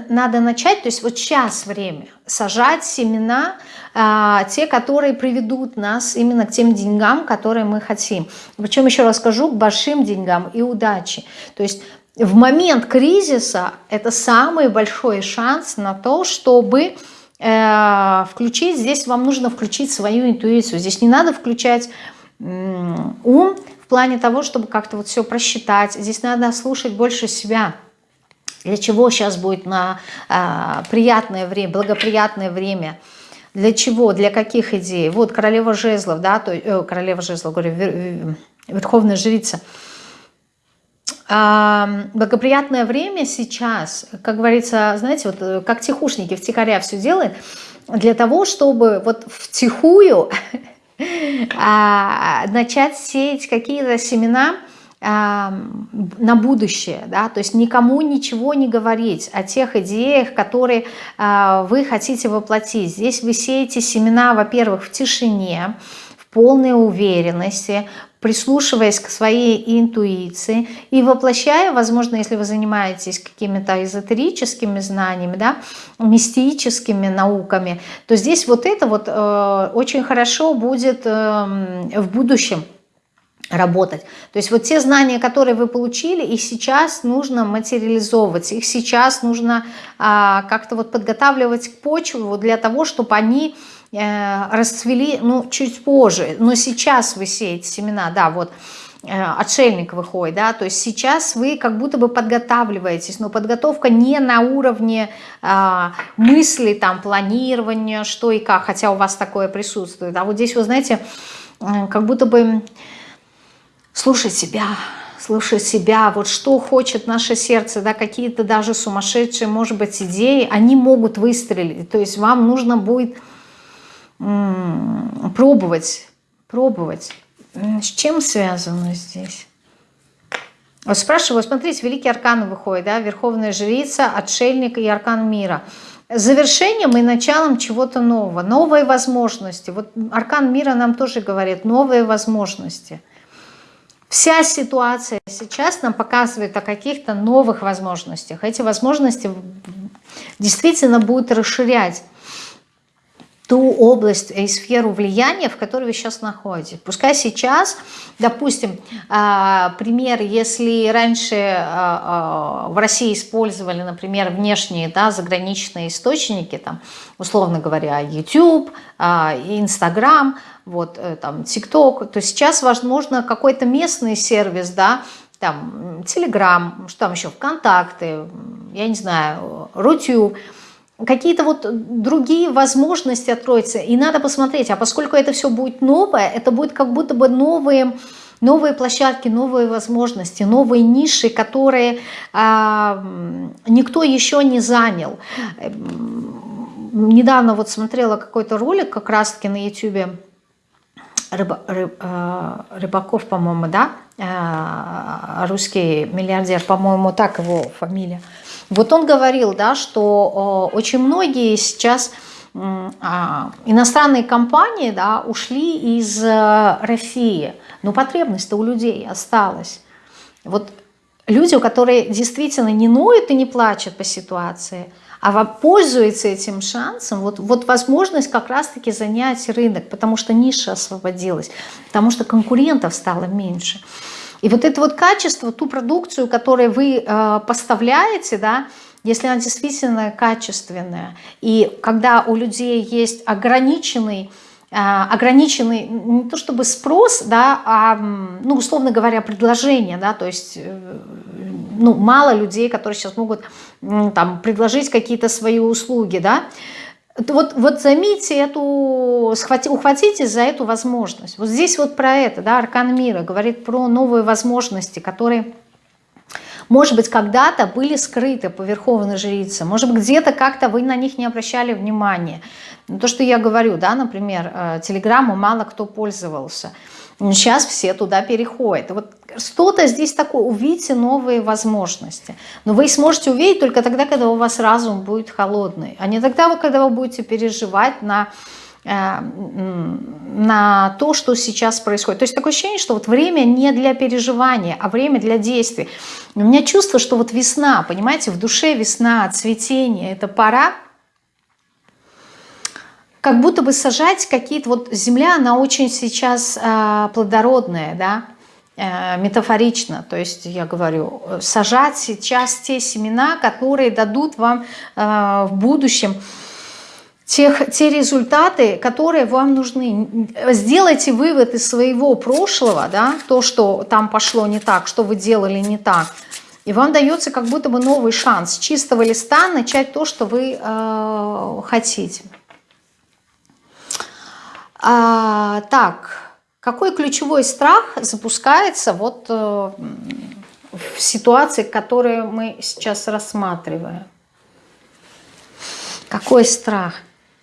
надо начать, то есть вот сейчас время, сажать семена, а, те, которые приведут нас именно к тем деньгам, которые мы хотим. Причем, еще раз скажу, к большим деньгам и удаче. То есть в момент кризиса это самый большой шанс на то, чтобы э, включить, здесь вам нужно включить свою интуицию. Здесь не надо включать ум в плане того, чтобы как-то вот все просчитать. Здесь надо слушать больше себя. Для чего сейчас будет на э, приятное время, благоприятное время? Для чего? Для каких идей? Вот королева жезлов, да, то, э, королева жезлов, говорю, вер, верховная жрица. Э, благоприятное время сейчас, как говорится, знаете, вот э, как тихушники втихаря все делают, для того, чтобы вот втихую [LAUGHS] а, начать сеять какие-то семена, на будущее, да, то есть никому ничего не говорить о тех идеях, которые а, вы хотите воплотить. Здесь вы сеете семена, во-первых, в тишине, в полной уверенности, прислушиваясь к своей интуиции и воплощая, возможно, если вы занимаетесь какими-то эзотерическими знаниями, да, мистическими науками, то здесь вот это вот э, очень хорошо будет э, в будущем работать. То есть вот те знания, которые вы получили, их сейчас нужно материализовывать, их сейчас нужно а, как-то вот подготавливать к почву для того, чтобы они э, расцвели, ну, чуть позже. Но сейчас вы сеете семена, да, вот, э, отшельник выходит, да, то есть сейчас вы как будто бы подготавливаетесь, но подготовка не на уровне э, мысли, там, планирования, что и как, хотя у вас такое присутствует, а вот здесь, вы знаете, как будто бы слушать себя, слушать себя, вот что хочет наше сердце, да, какие-то даже сумасшедшие, может быть, идеи, они могут выстрелить, то есть вам нужно будет пробовать, пробовать. С чем связано здесь? Вот спрашиваю, смотрите, великий аркан выходит, да, Верховная Жрица, Отшельник и Аркан Мира. Завершением и началом чего-то нового, новые возможности. Вот Аркан Мира нам тоже говорит, новые возможности – Вся ситуация сейчас нам показывает о каких-то новых возможностях. Эти возможности действительно будут расширять ту область и сферу влияния, в которой вы сейчас находитесь. Пускай сейчас, допустим, а, пример, если раньше а, а, в России использовали, например, внешние, да, заграничные источники, там, условно говоря, YouTube, Instagram, вот, э, там, TikTok, то сейчас, возможно, какой-то местный сервис, да, там, Telegram, что там еще, ВКонтакте, я не знаю, Рутюб, какие-то вот другие возможности откроются. И надо посмотреть, а поскольку это все будет новое, это будет как будто бы новые, новые площадки, новые возможности, новые ниши, которые а, никто еще не занял. Недавно вот смотрела какой-то ролик как раз-таки на YouTube, Рыба, рыб, э, Рыбаков, по-моему, да, э, русский миллиардер, по-моему, так его фамилия. Вот он говорил, да, что очень многие сейчас а, иностранные компании да, ушли из э, России, но потребность-то у людей осталась. Вот люди, которые действительно не ноют и не плачут по ситуации, а пользуются этим шансом, вот, вот возможность как раз-таки занять рынок, потому что ниша освободилась, потому что конкурентов стало меньше. И вот это вот качество, ту продукцию, которую вы э, поставляете, да, если она действительно качественная, и когда у людей есть ограниченный а, ограниченный не то чтобы спрос, да, а, ну, условно говоря, предложение, да, то есть, э, ну, мало людей, которые сейчас могут там предложить какие-то свои услуги, да, вот, вот займите эту, схвати, ухватитесь за эту возможность. Вот здесь вот про это, да, Аркан Мира говорит про новые возможности, которые может быть, когда-то были скрыты по Верховной Жрице, может быть, где-то как-то вы на них не обращали внимания. То, что я говорю, да, например, э, Телеграмму мало кто пользовался. Сейчас все туда переходят. Вот что-то здесь такое, увидите новые возможности. Но вы сможете увидеть только тогда, когда у вас разум будет холодный, а не тогда, когда вы будете переживать на Э, на то, что сейчас происходит. То есть такое ощущение, что вот время не для переживания, а время для действий. У меня чувство, что вот весна, понимаете, в душе весна, цветение, это пора как будто бы сажать какие-то, вот земля, она очень сейчас э, плодородная, да, э, метафорично, то есть я говорю, сажать сейчас те семена, которые дадут вам э, в будущем тех, те результаты, которые вам нужны. Сделайте вывод из своего прошлого, да, то, что там пошло не так, что вы делали не так, и вам дается как будто бы новый шанс чистого листа начать то, что вы э, хотите. А, так, какой ключевой страх запускается вот э, в ситуации, которую мы сейчас рассматриваем? Какой страх?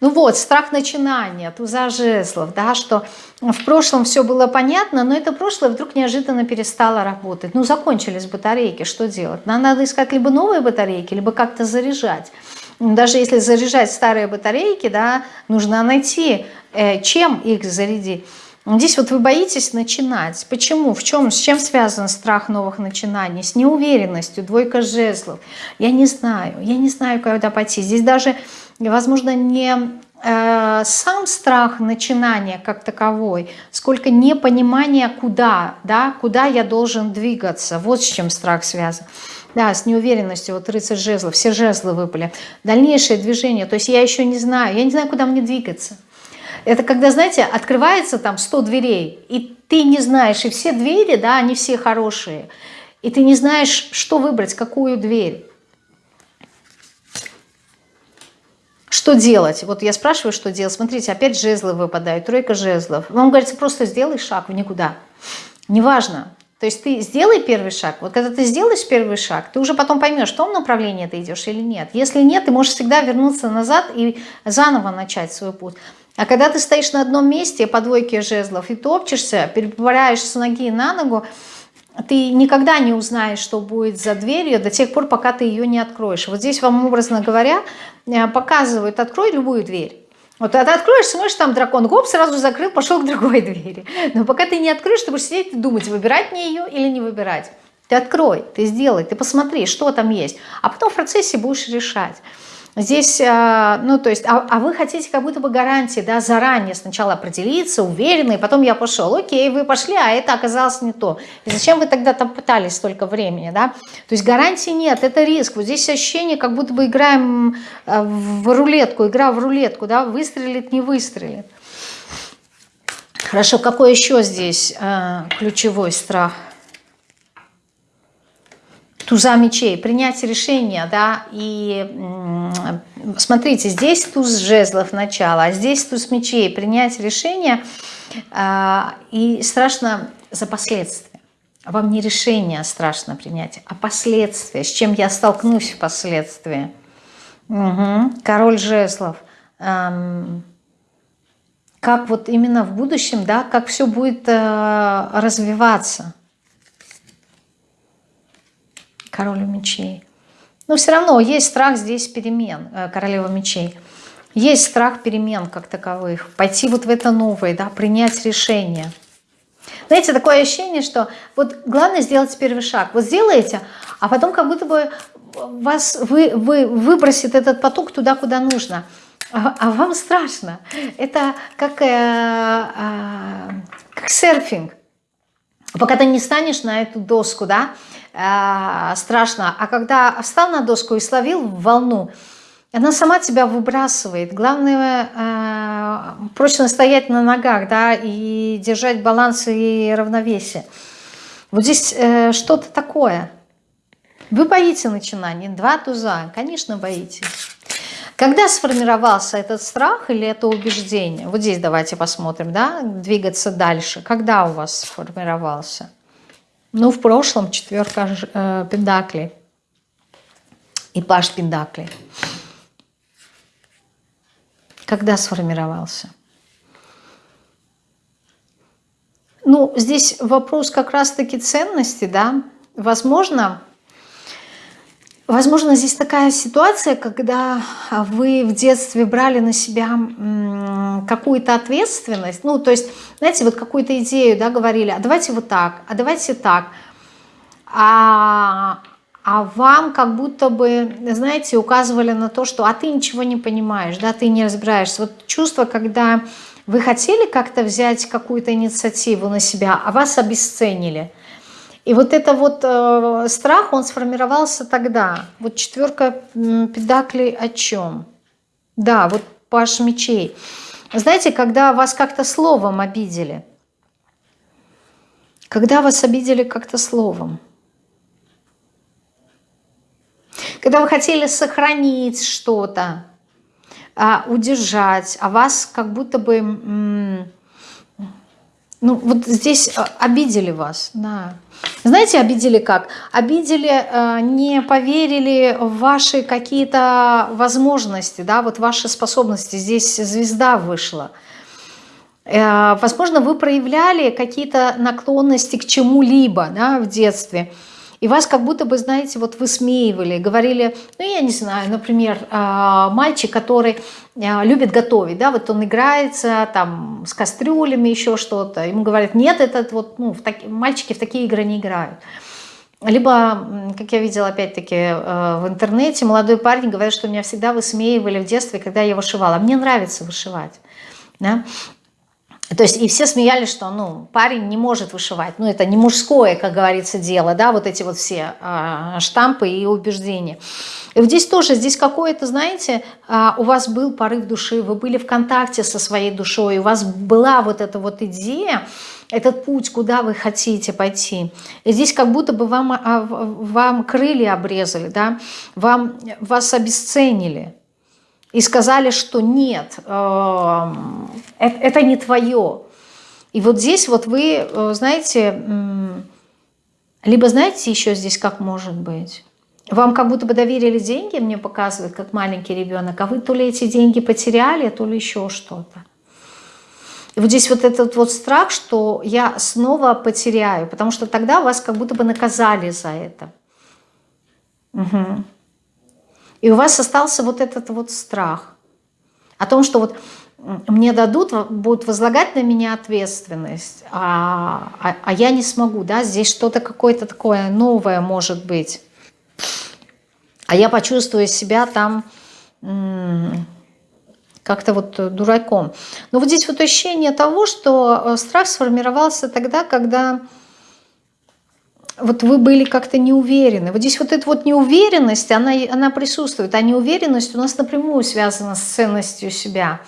Ну вот, страх начинания, туза жезлов, да, что в прошлом все было понятно, но это прошлое вдруг неожиданно перестало работать. Ну, закончились батарейки, что делать? Нам надо искать либо новые батарейки, либо как-то заряжать. Даже если заряжать старые батарейки, да, нужно найти, э, чем их зарядить. Здесь вот вы боитесь начинать. Почему? В чем? С чем связан страх новых начинаний? С неуверенностью, двойка жезлов. Я не знаю, я не знаю, куда пойти. Здесь даже возможно, не э, сам страх начинания как таковой, сколько непонимание куда, да, куда я должен двигаться. Вот с чем страх связан. Да, с неуверенностью, вот рыцарь жезлов, все жезлы выпали. Дальнейшее движение, то есть я еще не знаю, я не знаю, куда мне двигаться. Это когда, знаете, открывается там 100 дверей, и ты не знаешь, и все двери, да, они все хорошие, и ты не знаешь, что выбрать, какую дверь. Что делать? Вот я спрашиваю, что делать. Смотрите, опять жезлы выпадают, тройка жезлов. Вам говорится, просто сделай шаг в никуда. Неважно. То есть ты сделай первый шаг. Вот когда ты сделаешь первый шаг, ты уже потом поймешь, в том направлении ты идешь или нет. Если нет, ты можешь всегда вернуться назад и заново начать свой путь. А когда ты стоишь на одном месте по двойке жезлов и топчешься, переправляешь с ноги на ногу, ты никогда не узнаешь, что будет за дверью до тех пор, пока ты ее не откроешь. Вот здесь вам, образно говоря, э, показывают, открой любую дверь. Вот ты откроешь, смотришь, там дракон, гоп, сразу закрыл, пошел к другой [LAUGHS] двери. Но пока ты не откроешь, ты будешь сидеть и думать, выбирать мне ее или не выбирать. Ты открой, ты сделай, ты посмотри, что там есть. А потом в процессе будешь решать. Здесь, э, ну, то есть, а, а вы хотите как будто бы гарантии, да, заранее сначала определиться, уверенный, потом я пошел, окей, вы пошли, а это оказалось не то. И зачем вы тогда там пытались столько времени, да? То есть гарантии нет, это риск. Вот здесь ощущение, как будто бы играем э, в рулетку, игра в рулетку, да, выстрелит, не выстрелит. Хорошо, какой еще здесь э, ключевой страх? Туза мечей, принять решение, да, и смотрите, здесь туз жезлов начало, а здесь туз мечей, принять решение, а, и страшно за последствия. Вам не решение страшно принять, а последствия, с чем я столкнусь впоследствии. Угу. Король жезлов. Как вот именно в будущем, да, как все будет э, развиваться королю мечей. Но все равно есть страх здесь перемен, э, королева мечей. Есть страх перемен как таковых. Пойти вот в это новое, да, принять решение. Знаете, такое ощущение, что вот главное сделать первый шаг. Вот сделаете, а потом как будто бы вас вы, вы выбросит этот поток туда, куда нужно. А, а вам страшно. Это как, э, э, как серфинг. Пока ты не станешь на эту доску, да, э, страшно. А когда встал на доску и словил волну, она сама тебя выбрасывает. Главное э, прочно стоять на ногах, да, и держать баланс и равновесие. Вот здесь э, что-то такое. Вы боитесь начинаний. Два туза, конечно, боитесь. Когда сформировался этот страх или это убеждение? Вот здесь давайте посмотрим, да, двигаться дальше. Когда у вас сформировался? Ну, в прошлом четверка э, пентаклей и паш пентаклей. Когда сформировался? Ну, здесь вопрос как раз-таки ценности, да. Возможно, Возможно, здесь такая ситуация, когда вы в детстве брали на себя какую-то ответственность, ну, то есть, знаете, вот какую-то идею, да, говорили, а давайте вот так, а давайте так, а, а вам как будто бы, знаете, указывали на то, что а ты ничего не понимаешь, да, ты не разбираешься. Вот чувство, когда вы хотели как-то взять какую-то инициативу на себя, а вас обесценили – и вот это вот э, страх, он сформировался тогда. Вот четверка педаклей о чем? Да, вот паш мечей. Знаете, когда вас как-то словом обидели. Когда вас обидели как-то словом. Когда вы хотели сохранить что-то, а, удержать, а вас как будто бы... Ну, вот здесь э, обидели вас, да. Знаете, обидели как? Обидели, э, не поверили в ваши какие-то возможности, да, вот ваши способности. Здесь звезда вышла. Э, возможно, вы проявляли какие-то наклонности к чему-либо да, в детстве. И вас как будто бы, знаете, вот высмеивали, говорили, ну, я не знаю, например, а, мальчик, который а, любит готовить, да, вот он играется там с кастрюлями, еще что-то, ему говорят, нет, этот вот, ну, в таки, мальчики в такие игры не играют. Либо, как я видела опять-таки э, в интернете, молодой парень говорит, что меня всегда высмеивали в детстве, когда я вышивала. Мне нравится вышивать. Да? То есть и все смеялись, что ну, парень не может вышивать. Ну, это не мужское, как говорится, дело, да, вот эти вот все э, штампы и убеждения. И вот здесь тоже, здесь какое-то, знаете, э, у вас был порыв души, вы были в контакте со своей душой, у вас была вот эта вот идея, этот путь, куда вы хотите пойти. И здесь как будто бы вам, а, вам крылья обрезали, да, вам, вас обесценили и сказали, что нет, эм, это не твое. И вот здесь вот вы, э, знаете, либо знаете еще здесь как может быть, вам как будто бы доверили деньги, мне показывают, как маленький ребенок, а вы то ли эти деньги потеряли, то ли еще что-то. И вот здесь вот этот вот страх, что я снова потеряю, потому что тогда вас как будто бы наказали за это. Угу. И у вас остался вот этот вот страх о том, что вот мне дадут, будут возлагать на меня ответственность, а, а, а я не смогу, да, здесь что-то какое-то такое новое может быть. А я почувствую себя там как-то вот дураком. Но вот здесь вот ощущение того, что э, страх сформировался тогда, когда вот вы были как-то не уверены. Вот здесь вот эта вот неуверенность, она, она присутствует. А неуверенность у нас напрямую связана с ценностью себя.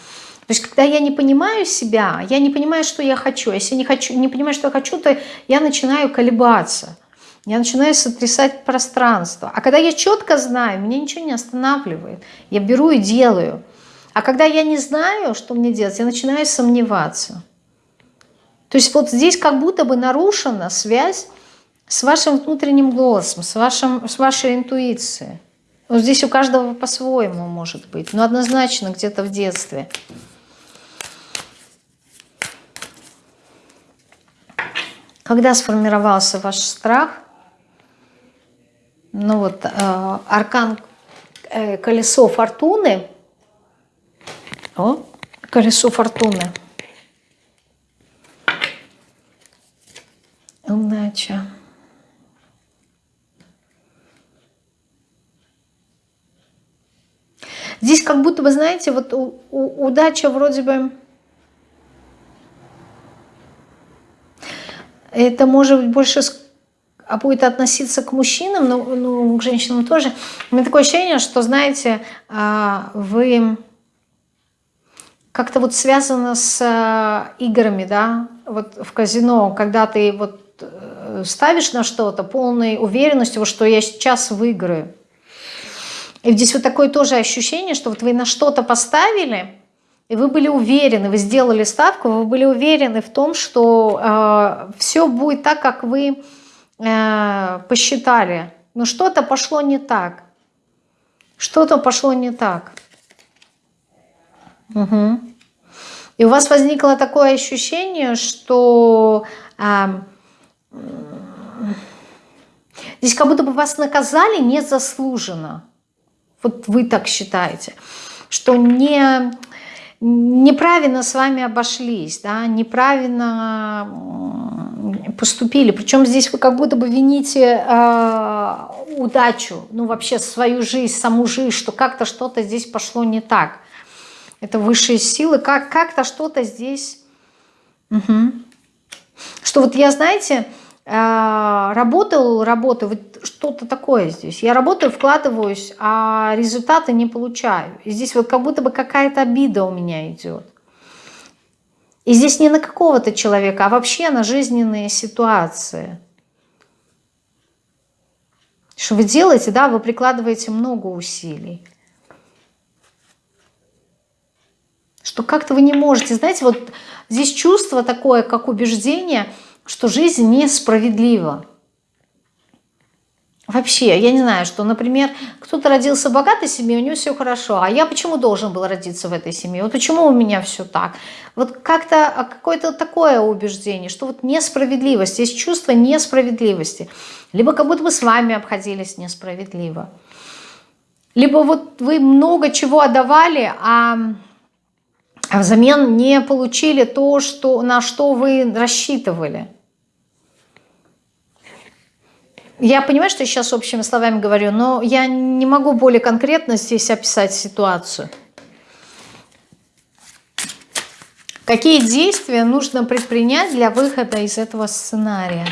То есть, когда я не понимаю себя, я не понимаю, что я хочу. Если не, хочу, не понимаю, что я хочу, то я начинаю колебаться. Я начинаю сотрясать пространство. А когда я четко знаю, меня ничего не останавливает. Я беру и делаю. А когда я не знаю, что мне делать, я начинаю сомневаться. То есть вот здесь как будто бы нарушена связь с вашим внутренним голосом, с, вашим, с вашей интуицией. Вот здесь у каждого по-своему может быть, но однозначно где-то в детстве. Когда сформировался ваш страх, ну вот, э, аркан э, колесо фортуны, о, колесо фортуны, удача. Здесь как будто бы, знаете, вот у, у, удача вроде бы... это может быть больше а будет относиться к мужчинам, но ну, к женщинам тоже. У меня такое ощущение, что, знаете, а, вы как-то вот связано с а, играми, да, вот в казино, когда ты вот э, ставишь на что-то полной уверенностью, что я сейчас выиграю. И здесь вот такое тоже ощущение, что вот вы на что-то поставили, и вы были уверены, вы сделали ставку, вы были уверены в том, что э, все будет так, как вы э, посчитали. Но что-то пошло не так. Что-то пошло не так. Угу. И у вас возникло такое ощущение, что э, здесь как будто бы вас наказали незаслуженно. Вот вы так считаете, что не, неправильно с вами обошлись, да, неправильно поступили. Причем здесь вы как будто бы вините э, удачу, ну вообще свою жизнь, саму жизнь, что как-то что-то здесь пошло не так. Это высшие силы, как, как-то что-то здесь... Угу. Что вот я, знаете, работал, работаю, вот что-то такое здесь. Я работаю, вкладываюсь, а результаты не получаю. И здесь вот как будто бы какая-то обида у меня идет. И здесь не на какого-то человека, а вообще на жизненные ситуации. Что вы делаете, да, вы прикладываете много усилий. Что как-то вы не можете, знаете, вот здесь чувство такое, как убеждение, что жизнь несправедлива. Вообще, я не знаю, что, например, кто-то родился в богатой семье, у него все хорошо, а я почему должен был родиться в этой семье? Вот почему у меня все так? Вот как-то а, какое-то такое убеждение, что вот несправедливость, есть чувство несправедливости. Либо как будто бы с вами обходились несправедливо. Либо вот вы много чего отдавали, а, а взамен не получили то, что, на что вы рассчитывали. Я понимаю, что я сейчас общими словами говорю, но я не могу более конкретно здесь описать ситуацию. Какие действия нужно предпринять для выхода из этого сценария?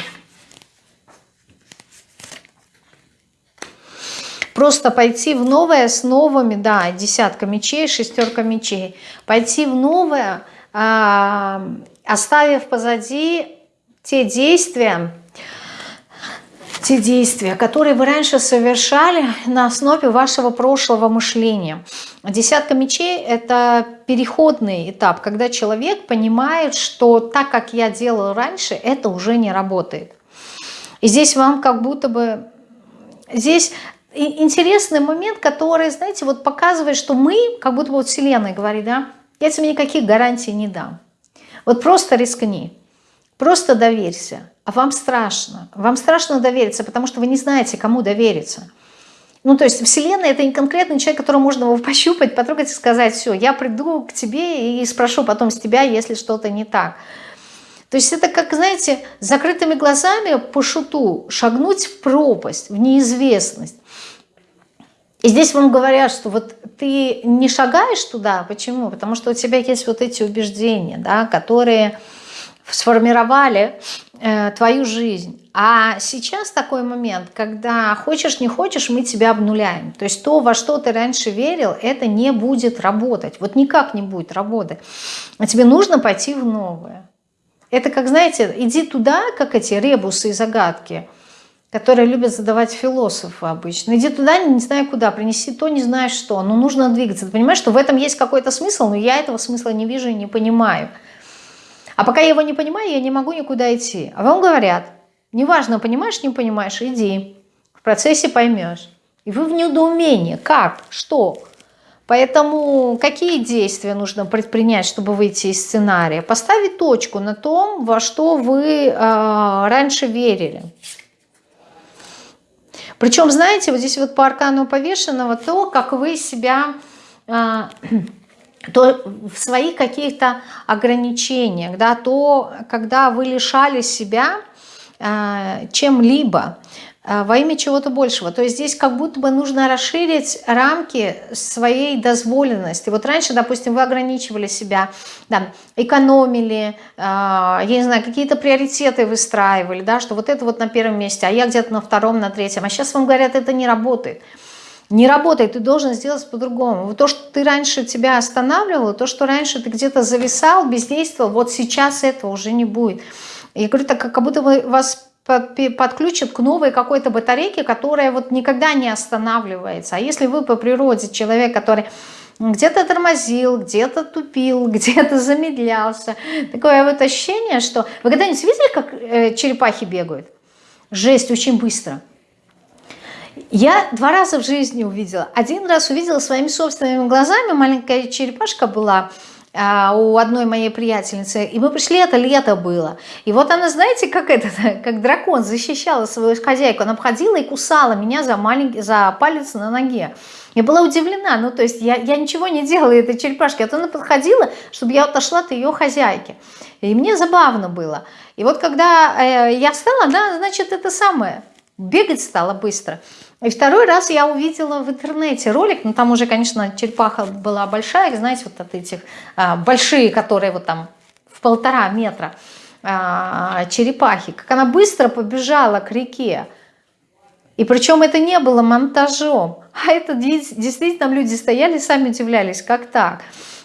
Просто пойти в новое с новыми, да, десятка мечей, шестерка мечей. Пойти в новое, а, оставив позади те действия, те действия, которые вы раньше совершали на основе вашего прошлого мышления. Десятка мечей – это переходный этап, когда человек понимает, что так, как я делал раньше, это уже не работает. И здесь вам как будто бы... Здесь интересный момент, который, знаете, вот показывает, что мы, как будто бы вот Вселенная говорит, да, я тебе никаких гарантий не дам. Вот просто рискни, просто доверься. А вам страшно. Вам страшно довериться, потому что вы не знаете, кому довериться. Ну, то есть Вселенная – это не конкретный человек, которого можно его пощупать, потрогать и сказать, все, я приду к тебе и спрошу потом с тебя, если что-то не так. То есть это как, знаете, закрытыми глазами по шуту шагнуть в пропасть, в неизвестность. И здесь вам говорят, что вот ты не шагаешь туда. Почему? Потому что у тебя есть вот эти убеждения, да, которые сформировали э, твою жизнь. А сейчас такой момент, когда хочешь, не хочешь, мы тебя обнуляем. То есть то, во что ты раньше верил, это не будет работать. Вот никак не будет работать. А тебе нужно пойти в новое. Это как, знаете, иди туда, как эти ребусы и загадки, которые любят задавать философы обычно. Иди туда, не знаю куда, принеси то, не знаешь что. Но нужно двигаться. Ты понимаешь, что в этом есть какой-то смысл, но я этого смысла не вижу и не понимаю. А пока я его не понимаю, я не могу никуда идти. А вам говорят, неважно, понимаешь, не понимаешь, иди. В процессе поймешь. И вы в недоумении. Как? Что? Поэтому какие действия нужно предпринять, чтобы выйти из сценария? Поставить точку на том, во что вы э, раньше верили. Причем, знаете, вот здесь вот по аркану повешенного то, как вы себя... Э, [CLEARS THROAT] то в своих каких-то ограничениях, да, то, когда вы лишали себя э, чем-либо, во имя чего-то большего. То есть здесь как будто бы нужно расширить рамки своей дозволенности. Вот раньше, допустим, вы ограничивали себя, да, экономили, э, я не знаю, какие-то приоритеты выстраивали, да, что вот это вот на первом месте, а я где-то на втором, на третьем. А сейчас вам говорят, это не работает. Не работает, ты должен сделать по-другому. То, что ты раньше тебя останавливало, то, что раньше ты где-то зависал, бездействовал, вот сейчас этого уже не будет. Я говорю, так как будто бы вас подключат к новой какой-то батарейке, которая вот никогда не останавливается. А если вы по природе человек, который где-то тормозил, где-то тупил, [LAUGHS] где-то замедлялся, такое вот ощущение, что... Вы когда-нибудь видели, как э, черепахи бегают? Жесть, очень быстро. Я два раза в жизни увидела. Один раз увидела своими собственными глазами, маленькая черепашка была, у одной моей приятельницы, и мы пришли, это лето было. И вот она, знаете, как этот, [LAUGHS] как дракон защищала свою хозяйку, она обходила и кусала меня за, маленький, за палец на ноге. Я была удивлена, ну то есть я, я ничего не делала этой черепашке, а то она подходила, чтобы я отошла от ее хозяйки. И мне забавно было. И вот когда э, я встала, она, значит, это самое, бегать стала быстро. И второй раз я увидела в интернете ролик, ну там уже, конечно, черепаха была большая, знаете, вот от этих а, большие, которые вот там в полтора метра а, черепахи, как она быстро побежала к реке. И причем это не было монтажом, а это действительно люди стояли, сами удивлялись, как так.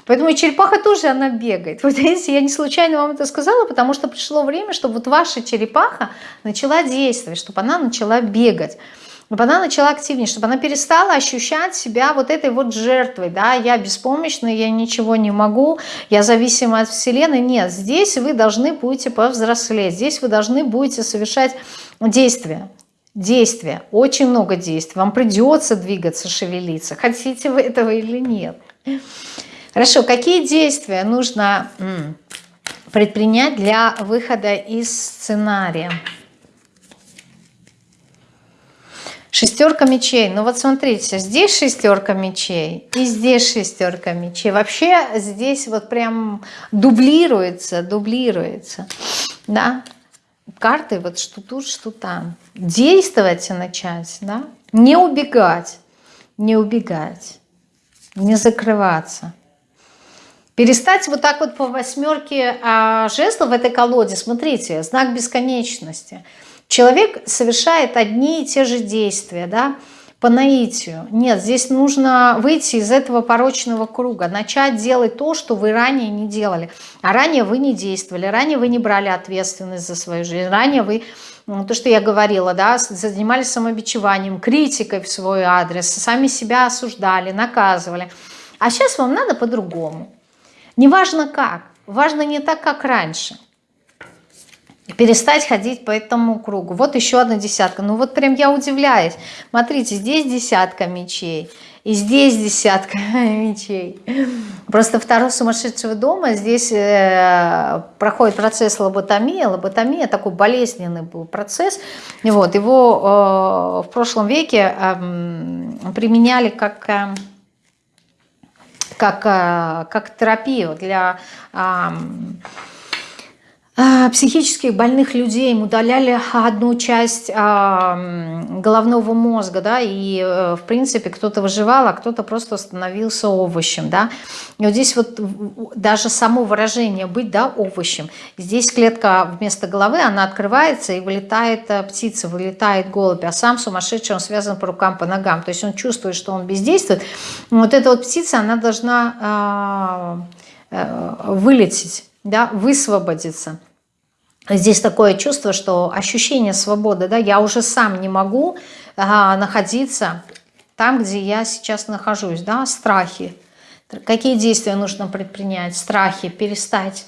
Поэтому и черепаха тоже, она бегает. Вот видите, я не случайно вам это сказала, потому что пришло время, чтобы вот ваша черепаха начала действовать, чтобы она начала бегать чтобы она начала активнее, чтобы она перестала ощущать себя вот этой вот жертвой, да, я беспомощна, я ничего не могу, я зависима от Вселенной. Нет, здесь вы должны будете повзрослеть, здесь вы должны будете совершать действия. Действия, очень много действий. Вам придется двигаться, шевелиться, хотите вы этого или нет. Хорошо, какие действия нужно предпринять для выхода из сценария? Шестерка мечей. Ну вот смотрите, здесь шестерка мечей и здесь шестерка мечей. Вообще здесь вот прям дублируется, дублируется. Да? Карты вот что тут, что там. Действовать и начать, да? Не убегать, не убегать, не закрываться. Перестать вот так вот по восьмерке а, жезлов в этой колоде, смотрите, знак бесконечности – Человек совершает одни и те же действия, да, по наитию. Нет, здесь нужно выйти из этого порочного круга, начать делать то, что вы ранее не делали. А ранее вы не действовали, ранее вы не брали ответственность за свою жизнь, ранее вы, ну, то, что я говорила, да, занимались самобичеванием, критикой в свой адрес, сами себя осуждали, наказывали. А сейчас вам надо по-другому. Неважно как, важно не так, как раньше перестать ходить по этому кругу. Вот еще одна десятка. Ну вот прям я удивляюсь. Смотрите, здесь десятка мечей. И здесь десятка [LAUGHS] мечей. Просто второй сумасшедшего дома здесь э, проходит процесс лоботомии. Лоботомия такой болезненный был процесс. Вот, его э, в прошлом веке э, применяли как... Э, как, э, как терапию для э, а, психических больных людей им удаляли одну часть а, головного мозга, да, и, э, в принципе, кто-то выживал, а кто-то просто становился овощем, да. И вот здесь вот даже само выражение «быть, да, овощем», здесь клетка вместо головы, она открывается, и вылетает э, птица, вылетает голубь, а сам сумасшедший, он связан по рукам, по ногам, то есть он чувствует, что он бездействует. Вот эта вот птица, она должна э, вылететь да, высвободиться. Здесь такое чувство, что ощущение свободы, да, я уже сам не могу а, находиться там, где я сейчас нахожусь, да, страхи. Какие действия нужно предпринять? Страхи, перестать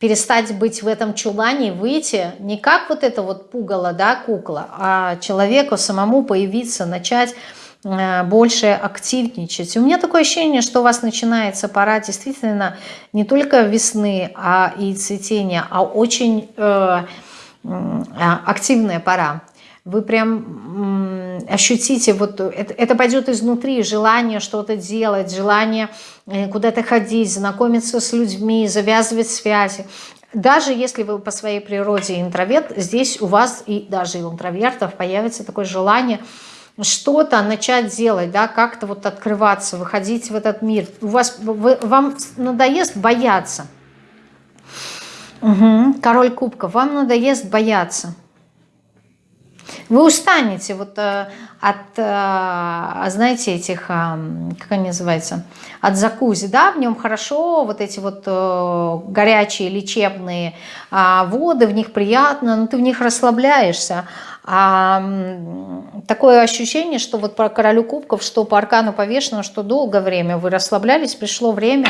перестать быть в этом чулане, выйти не как вот это вот пугало, да, кукла, а человеку самому появиться, начать больше активничать. У меня такое ощущение, что у вас начинается пора действительно не только весны а и цветения, а очень э, а, активная пора. Вы прям ощутите, вот это, это пойдет изнутри, желание что-то делать, желание э, куда-то ходить, знакомиться с людьми, завязывать связи. даже если вы по своей природе интроверт, здесь у вас и даже и у интровертов появится такое желание что-то начать делать, да, как-то вот открываться, выходить в этот мир. У вас, вы, вам надоест бояться. Угу. Король кубков, вам надоест бояться. Вы устанете вот э, от, э, знаете, этих, э, как они называются, от закузи, да, в нем хорошо, вот эти вот горячие лечебные а, воды, в них приятно, но ты в них расслабляешься. А, такое ощущение, что вот по королю кубков, что по аркану повешенного, что долгое время вы расслаблялись, пришло время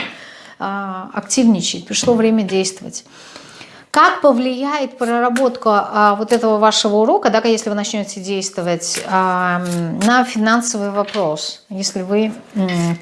а, активничать, пришло время действовать. Как повлияет проработка а, вот этого вашего урока, да, если вы начнете действовать, а, на финансовый вопрос, если вы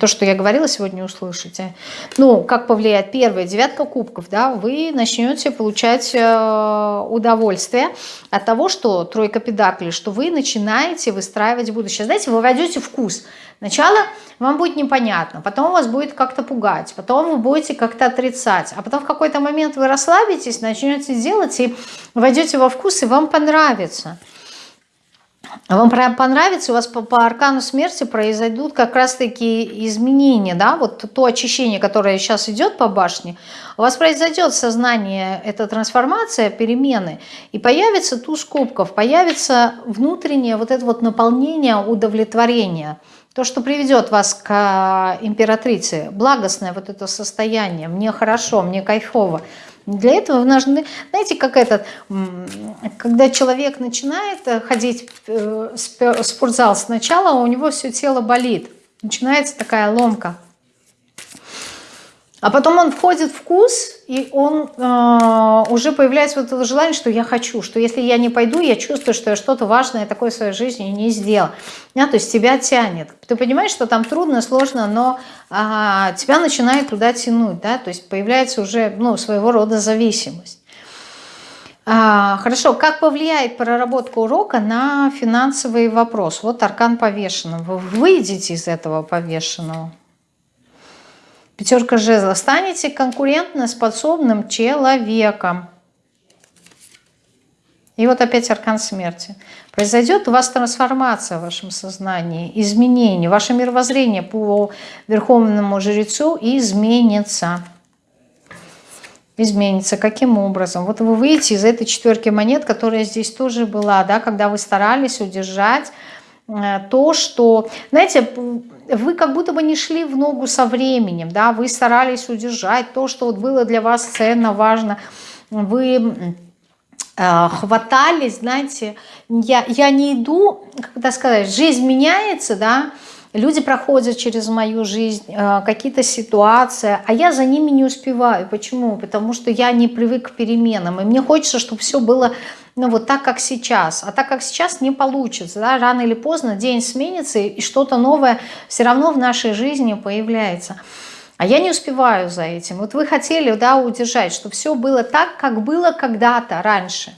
то, что я говорила сегодня, услышите. Ну, как повлияет первая девятка кубков, да, вы начнете получать а, удовольствие от того, что тройка педаклей, что вы начинаете выстраивать будущее. Знаете, вы войдете вкус – Сначала вам будет непонятно, потом вас будет как-то пугать, потом вы будете как-то отрицать, а потом в какой-то момент вы расслабитесь, начнете делать и войдете во вкус, и вам понравится. Вам понравится, у вас по, по аркану смерти произойдут как раз-таки изменения, да, вот то очищение, которое сейчас идет по башне, у вас произойдет сознание, эта трансформация, перемены, и появится туз кубков, появится внутреннее вот это вот наполнение удовлетворения – то, что приведет вас к а, императрице, благостное вот это состояние, мне хорошо, мне кайфово. Для этого нужны, знаете, как этот, когда человек начинает э, ходить э, в спортзал сначала, у него все тело болит, начинается такая ломка. А потом он входит в вкус, и он э, уже появляется вот это желание, что я хочу, что если я не пойду, я чувствую, что я что-то важное такое в своей жизни не сделал. Да, то есть тебя тянет. Ты понимаешь, что там трудно, сложно, но э, тебя начинает туда тянуть. Да? То есть появляется уже ну, своего рода зависимость. А, хорошо, как повлияет проработка урока на финансовый вопрос? Вот аркан повешенного. Вы выйдете из этого повешенного. Пятерка жезлов. Станете конкурентно-способным человеком. И вот опять аркан смерти. Произойдет у вас трансформация в вашем сознании, изменение. Ваше мировоззрение по верховному жрецу изменится. Изменится. Каким образом? Вот вы выйдете из этой четверки монет, которая здесь тоже была, да, когда вы старались удержать то, что, знаете, вы как будто бы не шли в ногу со временем, да, вы старались удержать то, что вот было для вас ценно, важно, вы э, хватались, знаете, я, я не иду, как сказать, жизнь меняется, да, люди проходят через мою жизнь, э, какие-то ситуации, а я за ними не успеваю. Почему? Потому что я не привык к переменам, и мне хочется, чтобы все было ну вот так, как сейчас. А так, как сейчас, не получится. Да? Рано или поздно день сменится, и что-то новое все равно в нашей жизни появляется. А я не успеваю за этим. Вот вы хотели да, удержать, чтобы все было так, как было когда-то раньше.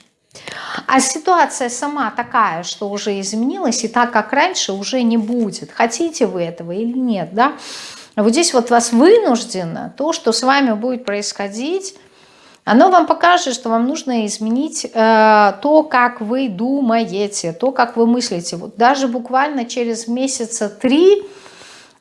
А ситуация сама такая, что уже изменилась, и так, как раньше, уже не будет. Хотите вы этого или нет, да? Вот здесь вот вас вынуждено, то, что с вами будет происходить, оно вам покажет, что вам нужно изменить э, то, как вы думаете, то, как вы мыслите. Вот даже буквально через месяца три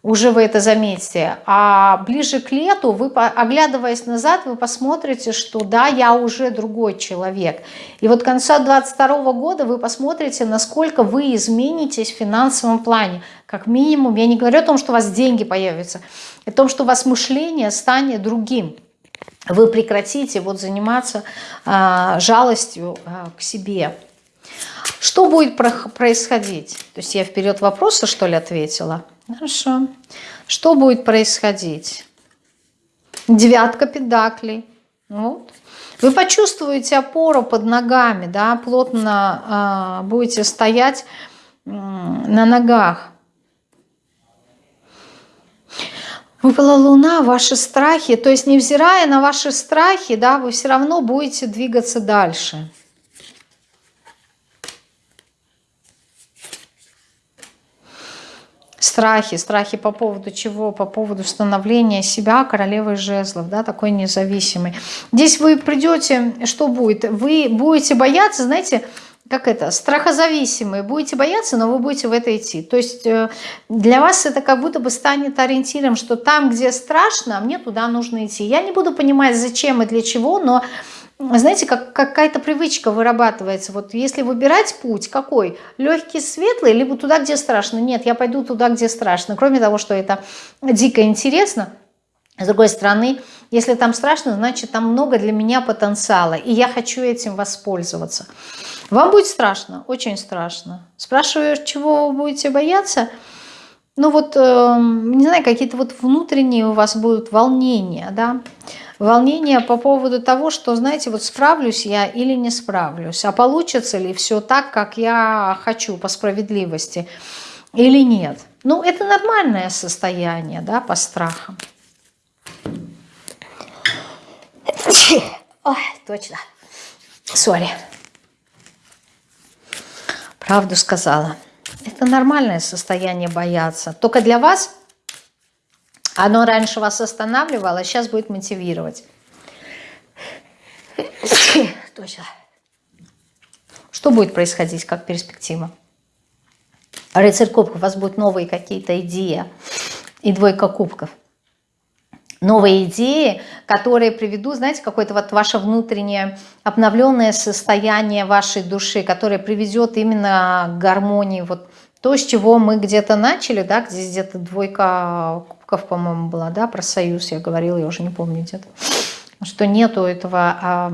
уже вы это заметите, а ближе к лету, вы, оглядываясь назад, вы посмотрите, что да, я уже другой человек. И вот к концу 2022 года вы посмотрите, насколько вы изменитесь в финансовом плане. Как минимум, я не говорю о том, что у вас деньги появятся, о том, что у вас мышление станет другим вы прекратите вот заниматься а, жалостью а, к себе. Что будет происходить? То есть я вперед вопроса, что ли, ответила? Хорошо. Что будет происходить? Девятка педаклей. Вот. Вы почувствуете опору под ногами, да, плотно э, будете стоять э, на ногах. Выпала луна, ваши страхи, то есть невзирая на ваши страхи, да, вы все равно будете двигаться дальше. Страхи, страхи по поводу чего? По поводу становления себя королевой жезлов, да, такой независимой. Здесь вы придете, что будет? Вы будете бояться, знаете, как это, страхозависимые. Будете бояться, но вы будете в это идти. То есть э, для вас это как будто бы станет ориентиром, что там, где страшно, мне туда нужно идти. Я не буду понимать, зачем и для чего, но знаете, как какая-то привычка вырабатывается. Вот если выбирать путь, какой? Легкий, светлый, либо туда, где страшно? Нет, я пойду туда, где страшно. Кроме того, что это дико интересно, с другой стороны, если там страшно, значит там много для меня потенциала, и я хочу этим воспользоваться. Вам будет страшно, очень страшно. Спрашиваю, чего вы будете бояться? Ну вот, э, не знаю, какие-то вот внутренние у вас будут волнения, да? Волнения по поводу того, что, знаете, вот справлюсь я или не справлюсь, а получится ли все так, как я хочу по справедливости или нет. Ну, это нормальное состояние, да, по страхам. [COUGHS] Ой, точно. Сори правду сказала. Это нормальное состояние бояться. Только для вас оно раньше вас останавливало, а сейчас будет мотивировать. [COUGHS] Точно. Что будет происходить, как перспектива? Рыцарь кубков, у вас будут новые какие-то идеи и двойка кубков новые идеи, которые приведут, знаете, какое-то вот ваше внутреннее обновленное состояние вашей души, которое приведет именно к гармонии. Вот то, с чего мы где-то начали, да, здесь где-то двойка кубков, по-моему, была, да, про союз я говорила, я уже не помню где-то, что нету этого... А,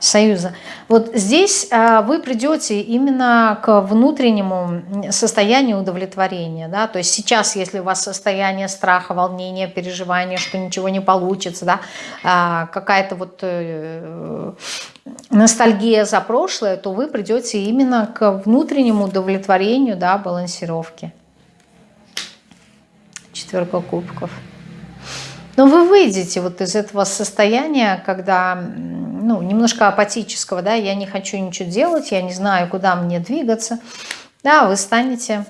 союза. Вот здесь а, вы придете именно к внутреннему состоянию удовлетворения. Да? То есть сейчас, если у вас состояние страха, волнения, переживания, что ничего не получится, да? а, какая-то вот э, ностальгия за прошлое, то вы придете именно к внутреннему удовлетворению, да, балансировки. Четверка кубков. Но вы выйдете вот из этого состояния, когда, ну, немножко апатического, да, я не хочу ничего делать, я не знаю, куда мне двигаться, да, вы станете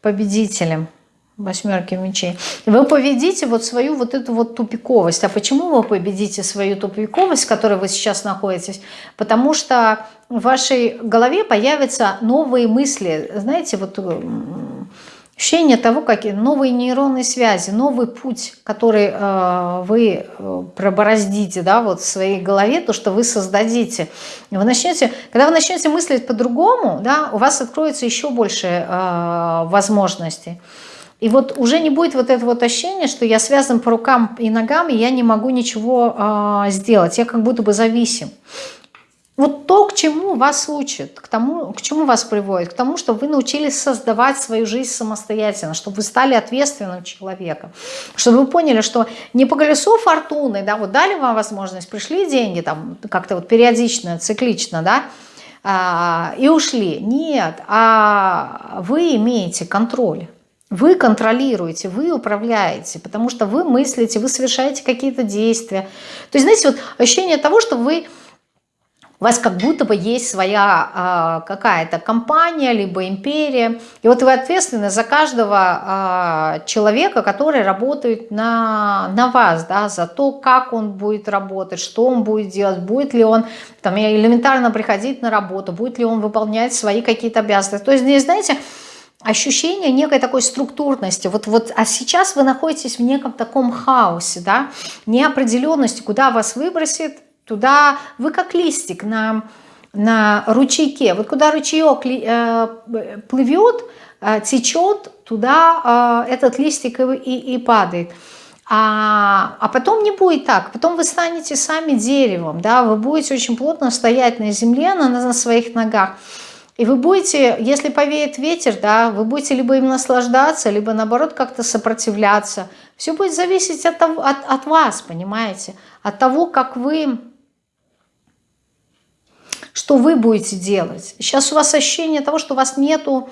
победителем восьмерки мечей. Вы победите вот свою вот эту вот тупиковость. А почему вы победите свою тупиковость, в которой вы сейчас находитесь? Потому что в вашей голове появятся новые мысли. Знаете, вот Ощущение того, как новые нейронные связи, новый путь, который э, вы э, пробороздите да, вот в своей голове, то, что вы создадите. Вы начнете, когда вы начнете мыслить по-другому, да, у вас откроется еще больше э, возможностей. И вот уже не будет вот этого вот ощущения, что я связан по рукам и ногам, и я не могу ничего э, сделать. Я как будто бы зависим. Вот то, к чему вас учат, к тому, к чему вас приводит, к тому, чтобы вы научились создавать свою жизнь самостоятельно, чтобы вы стали ответственным человеком, чтобы вы поняли, что не по колесу фортуны, да, вот дали вам возможность, пришли деньги, там, как-то вот периодично, циклично, да, а, и ушли. Нет, а вы имеете контроль. Вы контролируете, вы управляете, потому что вы мыслите, вы совершаете какие-то действия. То есть, знаете, вот ощущение того, что вы у вас как будто бы есть своя э, какая-то компания, либо империя. И вот вы ответственны за каждого э, человека, который работает на, на вас, да, за то, как он будет работать, что он будет делать, будет ли он там, элементарно приходить на работу, будет ли он выполнять свои какие-то обязанности. То есть здесь, знаете, ощущение некой такой структурности. Вот, вот, а сейчас вы находитесь в неком таком хаосе, да, неопределенности, куда вас выбросит, Туда вы как листик на, на ручейке. Вот куда ручеек э, плывет, э, течет, туда э, этот листик и, и, и падает. А, а потом не будет так. Потом вы станете сами деревом. Да? Вы будете очень плотно стоять на земле, на, на своих ногах. И вы будете, если повеет ветер, да, вы будете либо им наслаждаться, либо наоборот как-то сопротивляться. Все будет зависеть от, от, от вас, понимаете? От того, как вы что вы будете делать. Сейчас у вас ощущение того, что у вас нету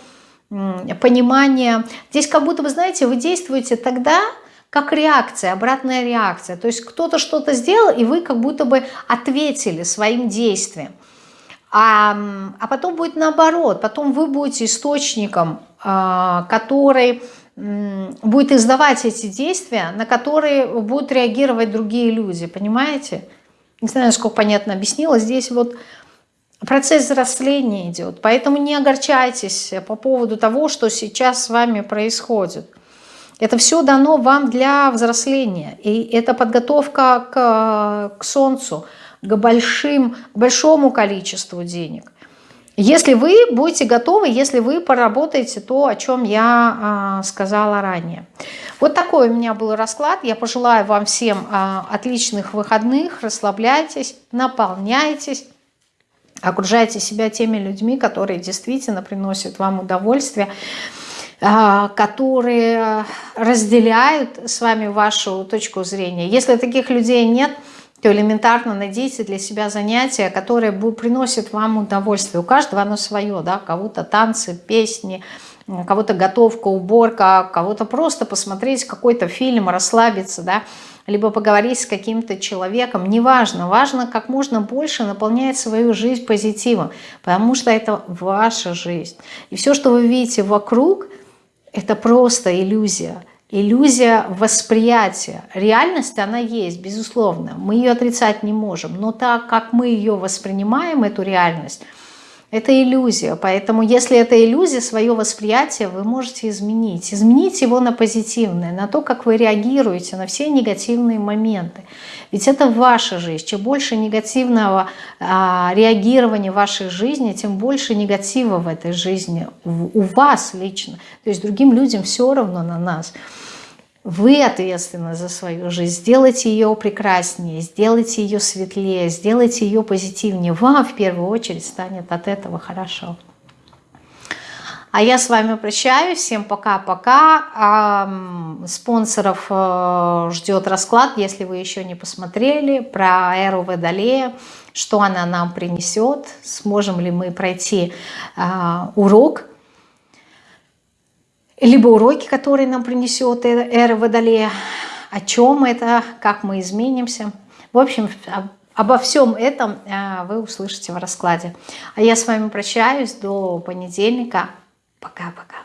понимания. Здесь как будто, вы знаете, вы действуете тогда, как реакция, обратная реакция. То есть кто-то что-то сделал, и вы как будто бы ответили своим действием. А, а потом будет наоборот, потом вы будете источником, а, который будет издавать эти действия, на которые будут реагировать другие люди, понимаете? Не знаю, насколько понятно объяснила. Здесь вот процесс взросления идет, поэтому не огорчайтесь по поводу того, что сейчас с вами происходит. Это все дано вам для взросления, и это подготовка к, к солнцу, к, большим, к большому количеству денег. Если вы будете готовы, если вы поработаете то, о чем я э, сказала ранее. Вот такой у меня был расклад. Я пожелаю вам всем э, отличных выходных. Расслабляйтесь, наполняйтесь. Окружайте себя теми людьми, которые действительно приносят вам удовольствие, э, которые разделяют с вами вашу точку зрения. Если таких людей нет – то элементарно найдите для себя занятия, которые приносят вам удовольствие. У каждого оно свое, да, кого-то танцы, песни, кого-то готовка, уборка, кого-то просто посмотреть какой-то фильм, расслабиться, да, либо поговорить с каким-то человеком, неважно, важно как можно больше наполнять свою жизнь позитивом, потому что это ваша жизнь. И все, что вы видите вокруг, это просто иллюзия – иллюзия восприятия. Реальность, она есть, безусловно. Мы ее отрицать не можем. Но так, как мы ее воспринимаем, эту реальность, это иллюзия. Поэтому если это иллюзия, свое восприятие вы можете изменить. Изменить его на позитивное, на то, как вы реагируете на все негативные моменты. Ведь это ваша жизнь. Чем больше негативного а, реагирования в вашей жизни, тем больше негатива в этой жизни у вас лично. То есть другим людям все равно на нас. Вы ответственны за свою жизнь. Сделайте ее прекраснее, сделайте ее светлее, сделайте ее позитивнее. Вам в первую очередь станет от этого хорошо. А я с вами прощаюсь. Всем пока-пока. Спонсоров э, ждет расклад, если вы еще не посмотрели, про эру Водолея, что она нам принесет, сможем ли мы пройти а, урок либо уроки, которые нам принесет э, эра Водолея, о чем это, как мы изменимся. В общем, обо всем этом э, вы услышите в раскладе. А я с вами прощаюсь до понедельника. Пока-пока.